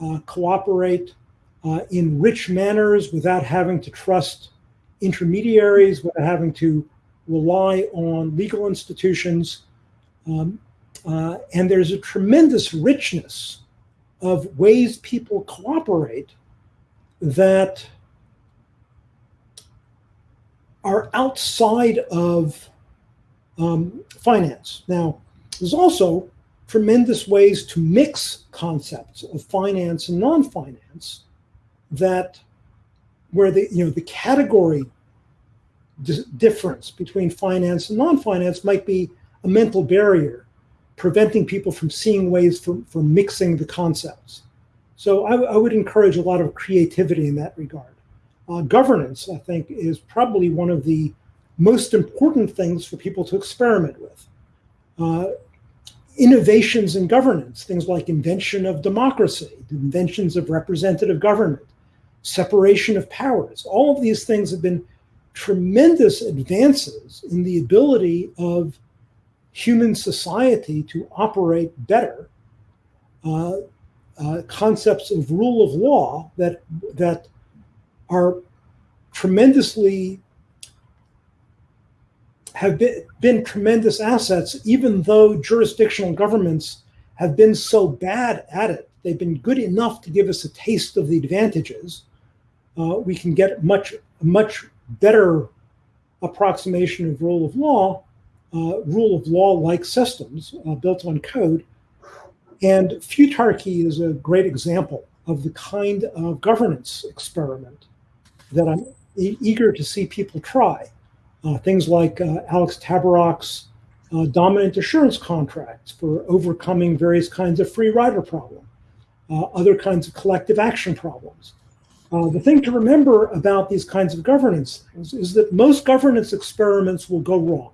uh, cooperate uh, in rich manners without having to trust intermediaries, without having to rely on legal institutions. Um, uh, and there's a tremendous richness of ways people cooperate that are outside of um, finance. Now, there's also tremendous ways to mix concepts of finance and non-finance that where the you know the category difference between finance and non-finance might be a mental barrier preventing people from seeing ways for, for mixing the concepts So I, I would encourage a lot of creativity in that regard. Uh, governance, I think, is probably one of the most important things for people to experiment with. Uh, innovations in governance, things like invention of democracy, inventions of representative government, separation of powers, all of these things have been tremendous advances in the ability of human society to operate better. Uh, uh, concepts of rule of law that that are tremendously have been, been tremendous assets, even though jurisdictional governments have been so bad at it. They've been good enough to give us a taste of the advantages. Uh, we can get much, much better approximation of rule of law, uh, rule of law like systems uh, built on code. And futarchy is a great example of the kind of governance experiment that I'm e eager to see people try. Uh, things like uh, Alex Tabarrok's uh, dominant assurance contracts for overcoming various kinds of free rider problem, other kinds of collective action problems. Uh, the thing to remember about these kinds of governance things is that most governance experiments will go wrong.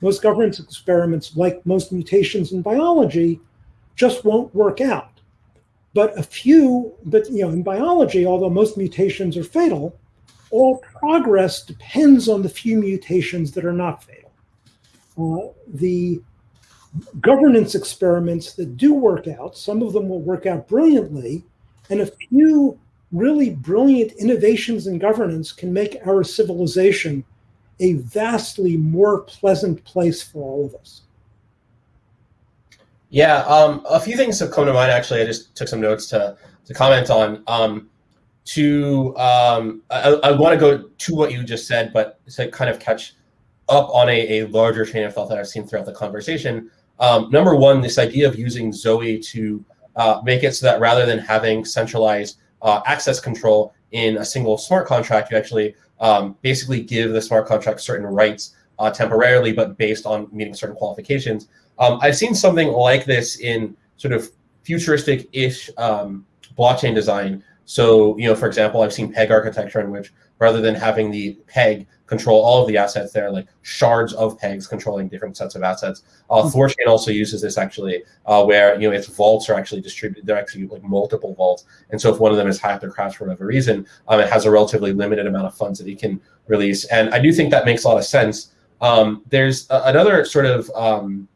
Most governance experiments, like most mutations in biology, just won't work out. But a few, but you know, in biology, although most mutations are fatal, all progress depends on the few mutations that are not fatal. Uh, the governance experiments that do work out, some of them will work out brilliantly, and a few really brilliant innovations in governance can make our civilization a vastly more pleasant place for all of us. Yeah, um, a few things have come to mind. Actually, I just took some notes to to comment on. Um, to um, I, I want to go to what you just said, but to kind of catch up on a, a larger chain of thought that I've seen throughout the conversation. Um, number one, this idea of using Zoe to uh, make it so that rather than having centralized uh, access control in a single smart contract, you actually um, basically give the smart contract certain rights uh, temporarily, but based on meeting certain qualifications. Um, I've seen something like this in sort of futuristic-ish um, blockchain design so, you know, for example, I've seen peg architecture in which rather than having the peg control all of the assets, there are like shards of pegs controlling different sets of assets. Uh, mm-hmm. Thorchain also uses this actually, uh, where you know its vaults are actually distributed. They're actually like multiple vaults, and so if one of them is hacked or crashed for whatever reason, um, it has a relatively limited amount of funds that it can release. And I do think that makes a lot of sense. Um, there's another sort of um,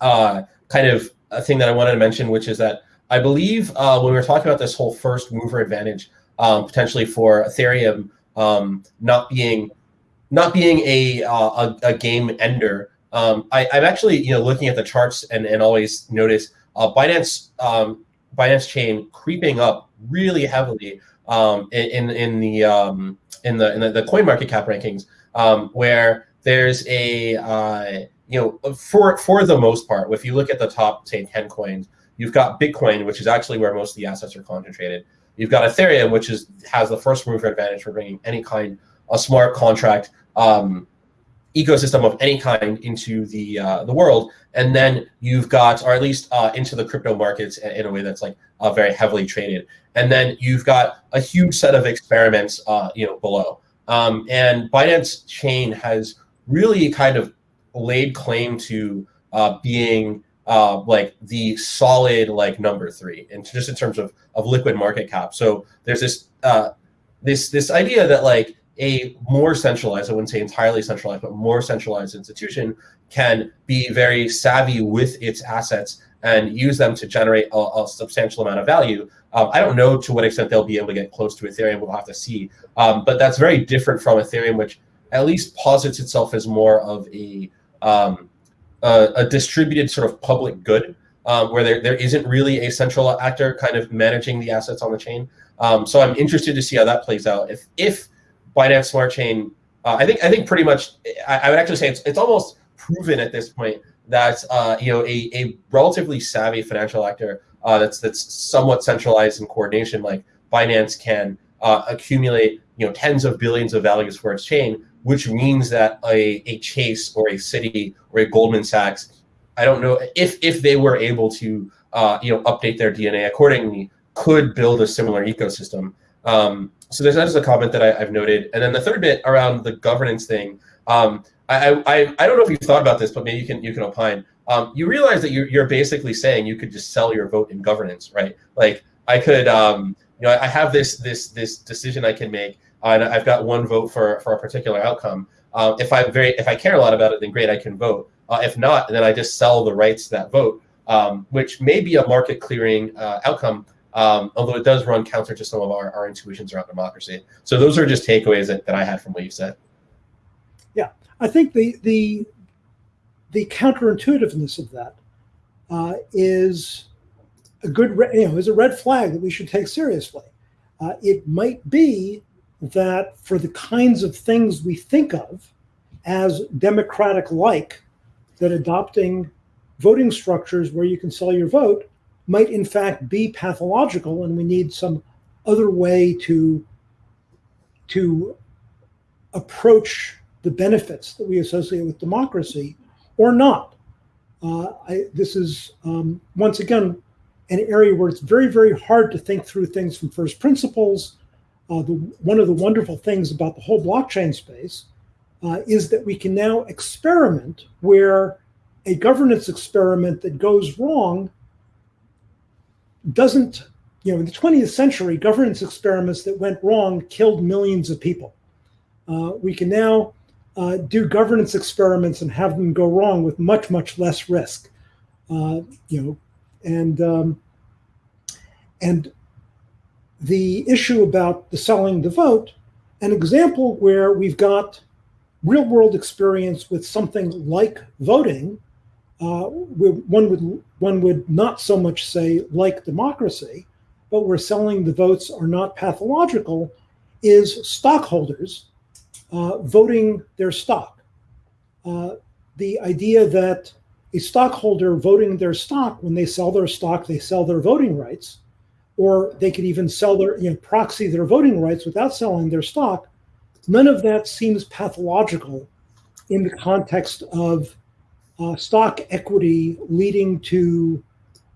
uh, kind of a thing that I wanted to mention, which is that I believe uh, when we were talking about this whole first mover advantage um, potentially for Ethereum um, not being not being a uh, a, a, game ender, um, I, am actually you know looking at the charts and and always notice uh, Binance um, Binance chain creeping up really heavily um, in in the um, in the in the, the coin market cap rankings where there's a uh, you know for for the most part if you look at the top say 10 coins You've got Bitcoin, which is actually where most of the assets are concentrated. You've got Ethereum, which is has the first mover advantage for bringing any kind of smart contract um, ecosystem of any kind into the uh, the world, and then you've got, or at least uh, into the crypto markets in a way that's like uh, very heavily traded, and then you've got a huge set of experiments, uh, you know, below. Um, and Binance Chain has really kind of laid claim to uh, being uh, like the solid like number three, and just in terms of of liquid market cap. So there's this uh, this this idea that like a more centralized, I wouldn't say entirely centralized, but more centralized institution can be very savvy with its assets and use them to generate a, a substantial amount of value. Um, I don't know to what extent they'll be able to get close to Ethereum. We'll have to see. Um, but that's very different from Ethereum, which at least posits itself as more of a um, a, a distributed sort of public good um, where there, there isn't really a central actor kind of managing the assets on the chain. Um, so I'm interested to see how that plays out. If if Binance Smart Chain, uh, I think I think pretty much I, I, would actually say it's it's almost proven at this point that uh, you know a, a relatively savvy financial actor uh, that's that's somewhat centralized in coordination like Binance can uh, accumulate you know tens of billions of values for its chain which means that a, a Chase or a Citi or a Goldman Sachs, I don't know if if they were able to uh, you know update their DNA accordingly, could build a similar ecosystem. Um, so there's just a comment that I, have noted, and then the third bit around the governance thing. Um, I, I I don't know if you've thought about this, but maybe you can you can opine. Um, you realize that you're you're basically saying you could just sell your vote in governance, right? Like I could, um, you know, I have this this this decision I can make, and I've got one vote for for a particular outcome. Uh, if I very if I care a lot about it, then great, I can vote. Uh, if not, then I just sell the rights to that vote, um, which may be a market clearing uh, outcome, um, although it does run counter to some of our, our intuitions around democracy. So those are just takeaways that, that I had from what you said. Yeah, I think the the the counterintuitiveness of that uh, is a good, you know, is a red flag that we should take seriously. Uh, it might be that for the kinds of things we think of as democratic-like, that adopting voting structures where you can sell your vote might in fact be pathological, and we need some other way to to approach the benefits that we associate with democracy or not. Uh, I, this is, um, once again, an area where it's very, very hard to think through things from first principles. Uh, the, one of the wonderful things about the whole blockchain space uh, is that we can now experiment where a governance experiment that goes wrong doesn't, you know, in the 20th century, governance experiments that went wrong killed millions of people. Uh, we can now uh, do governance experiments and have them go wrong with much, much less risk. Uh, you know, and um, and the issue about the selling the vote, an example where we've got real world experience with something like voting, uh, one would one would not so much say like democracy, but where selling the votes are not pathological, is stockholders uh, voting their stock. Uh, the idea that a stockholder voting their stock, when they sell their stock, they sell their voting rights, or they could even sell their, you know, proxy their voting rights without selling their stock. None of that seems pathological in the context of uh, stock equity leading to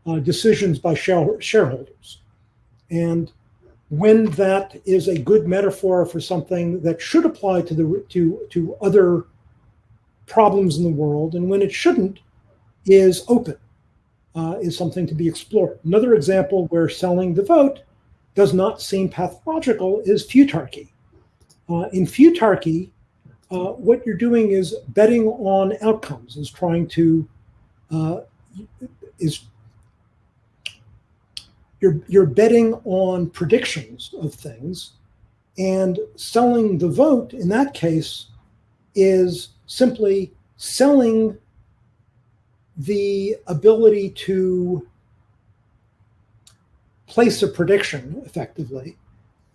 uh, decisions by shareholders. And when that is a good metaphor for something that should apply to the to to other problems in the world, and when it shouldn't, is open, uh, is something to be explored. Another example where selling the vote does not seem pathological is futarchy. Uh, in futarchy, uh, what you're doing is betting on outcomes, is trying to uh, is you're, you're betting on predictions of things and selling the vote in that case is simply selling the ability to place a prediction effectively.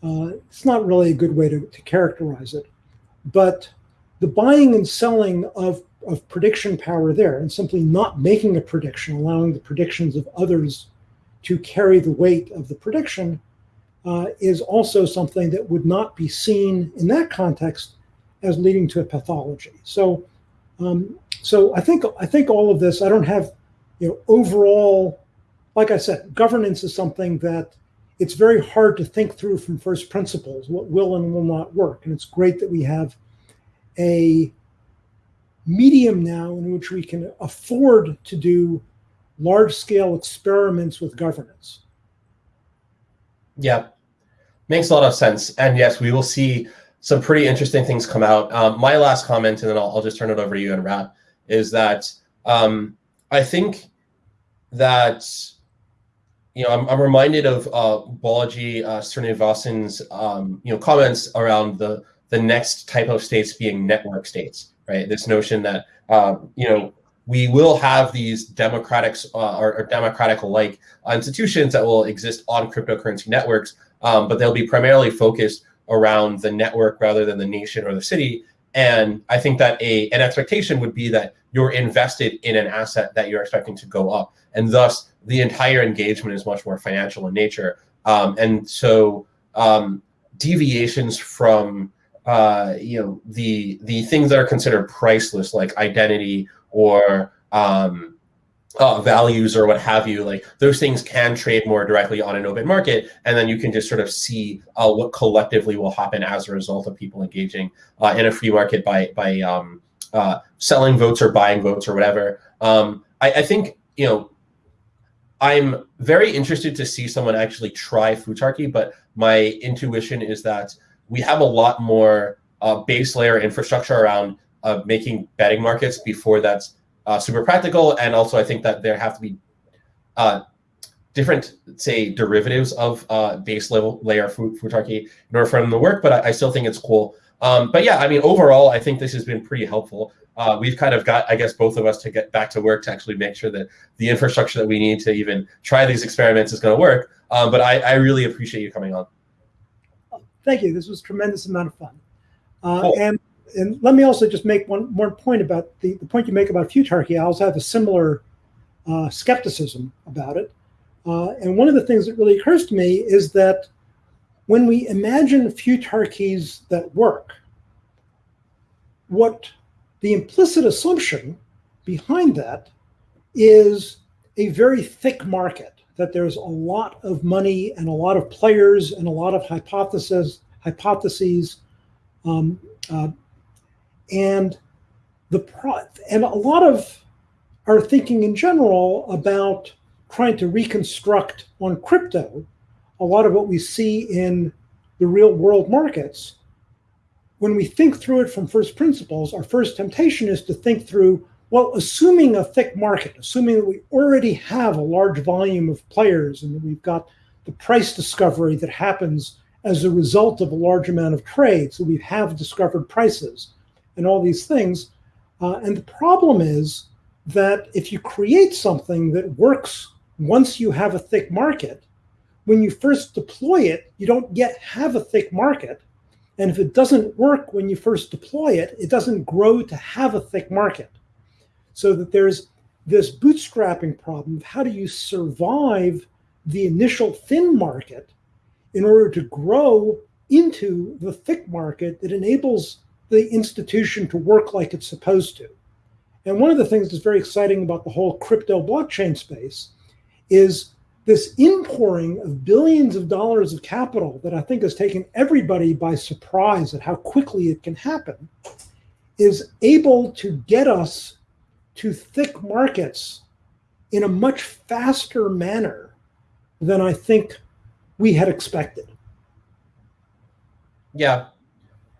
Uh, it's not really a good way to, to characterize it, but the buying and selling of, of prediction power there and simply not making a prediction, allowing the predictions of others to carry the weight of the prediction uh, is also something that would not be seen in that context as leading to a pathology. So, um, so I think I think all of this. I don't have, you know, overall, like I said, governance is something that it's very hard to think through from first principles what will and will not work, and it's great that we have a medium now in which we can afford to do large scale experiments with governance. Yeah, makes a lot of sense. And yes, we will see some pretty interesting things come out. Um, my last comment, and then I'll, I'll, just turn it over to you and wrap, is that um, I think that you know I'm, I'm reminded of uh, Balaji uh, Srinivasan's um, you know comments around the the next type of states being network states, right? This notion that um, you know we will have these democratic uh, or, or democratic-like institutions that will exist on cryptocurrency networks, um, but they'll be primarily focused around the network rather than the nation or the city. And I think that a an expectation would be that you're invested in an asset that you're expecting to go up, and thus the entire engagement is much more financial in nature. Um, and so um, deviations from uh, you know the the things that are considered priceless, like identity or um, uh, values or what have you, like those things can trade more directly on an open market, and then you can just sort of see uh, what collectively will happen as a result of people engaging uh, in a free market by by um, uh, selling votes or buying votes or whatever. Um, I, I, think you know I'm very interested to see someone actually try Futarchy, but my intuition is that we have a lot more uh, base layer infrastructure around uh, making betting markets before that's uh, super practical. And also, I think that there have to be uh, different, say, derivatives of uh, base level layer Futarchy in order for them to work. But I, I still think it's cool. Um, but yeah, I mean, overall, I think this has been pretty helpful. Uh, we've kind of got, I guess, both of us to get back to work to actually make sure that the infrastructure that we need to even try these experiments is going to work. Um, but I, I, really appreciate you coming on. Thank you. This was tremendous amount of fun. Uh, cool. And and let me also just make one more point about the, the point you make about futarchy. I also have a similar uh, skepticism about it. Uh, and one of the things that really occurs to me is that when we imagine futarchies that work, what the implicit assumption behind that is a very thick market, that there's a lot of money and a lot of players and a lot of hypotheses, hypotheses um, uh, and the pro- and a lot of our thinking in general about trying to reconstruct on crypto a lot of what we see in the real world markets when we think through it from first principles our first temptation is to think through well assuming a thick market assuming that we already have a large volume of players and that we've got the price discovery that happens as a result of a large amount of trade so we have discovered prices and all these things. Uh, and the problem is that if you create something that works once you have a thick market, when you first deploy it, you don't yet have a thick market. And if it doesn't work when you first deploy it, it doesn't grow to have a thick market. So that there's this bootstrapping problem of how do you survive the initial thin market in order to grow into the thick market that enables the institution to work like it's supposed to. And one of the things that's very exciting about the whole crypto blockchain space is this inpouring of billions of dollars of capital that I think has taken everybody by surprise at how quickly it can happen is able to get us to thick markets in a much faster manner than I think we had expected. Yeah,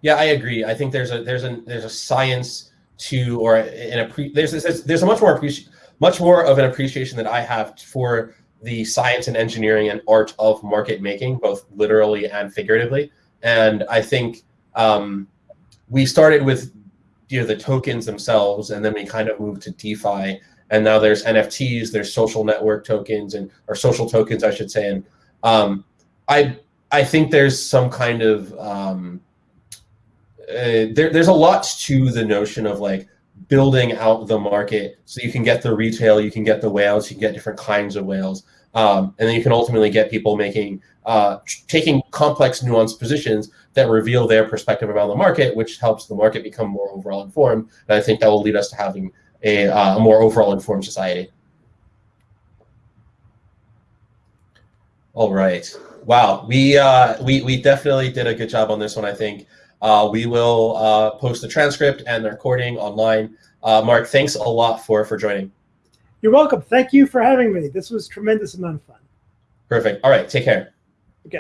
yeah, I agree. I think there's a there's a there's a science to or an appre- there's, there's there's a much more appreciation much more of an appreciation that I have for the science and engineering and art of market making, both literally and figuratively. And I think um, we started with you know the tokens themselves, and then we kind of moved to DeFi, and now there's NFTs, there's social network tokens, and or social tokens, I should say. And um, I I think there's some kind of um, uh, there, there's a lot to the notion of like building out the market so you can get the retail, you can get the whales, you can get different kinds of whales, um, and then you can ultimately get people making uh, taking complex, nuanced positions that reveal their perspective about the market, which helps the market become more overall informed. And I think that will lead us to having a, uh, a more overall informed society. All right. Wow. We uh, we we definitely did a good job on this one. I think. Uh, we will uh, post the transcript and the recording online. Uh, Mark, thanks a lot for for joining. You're welcome. Thank you for having me. This was tremendous amount of fun. Perfect. All right. Take care.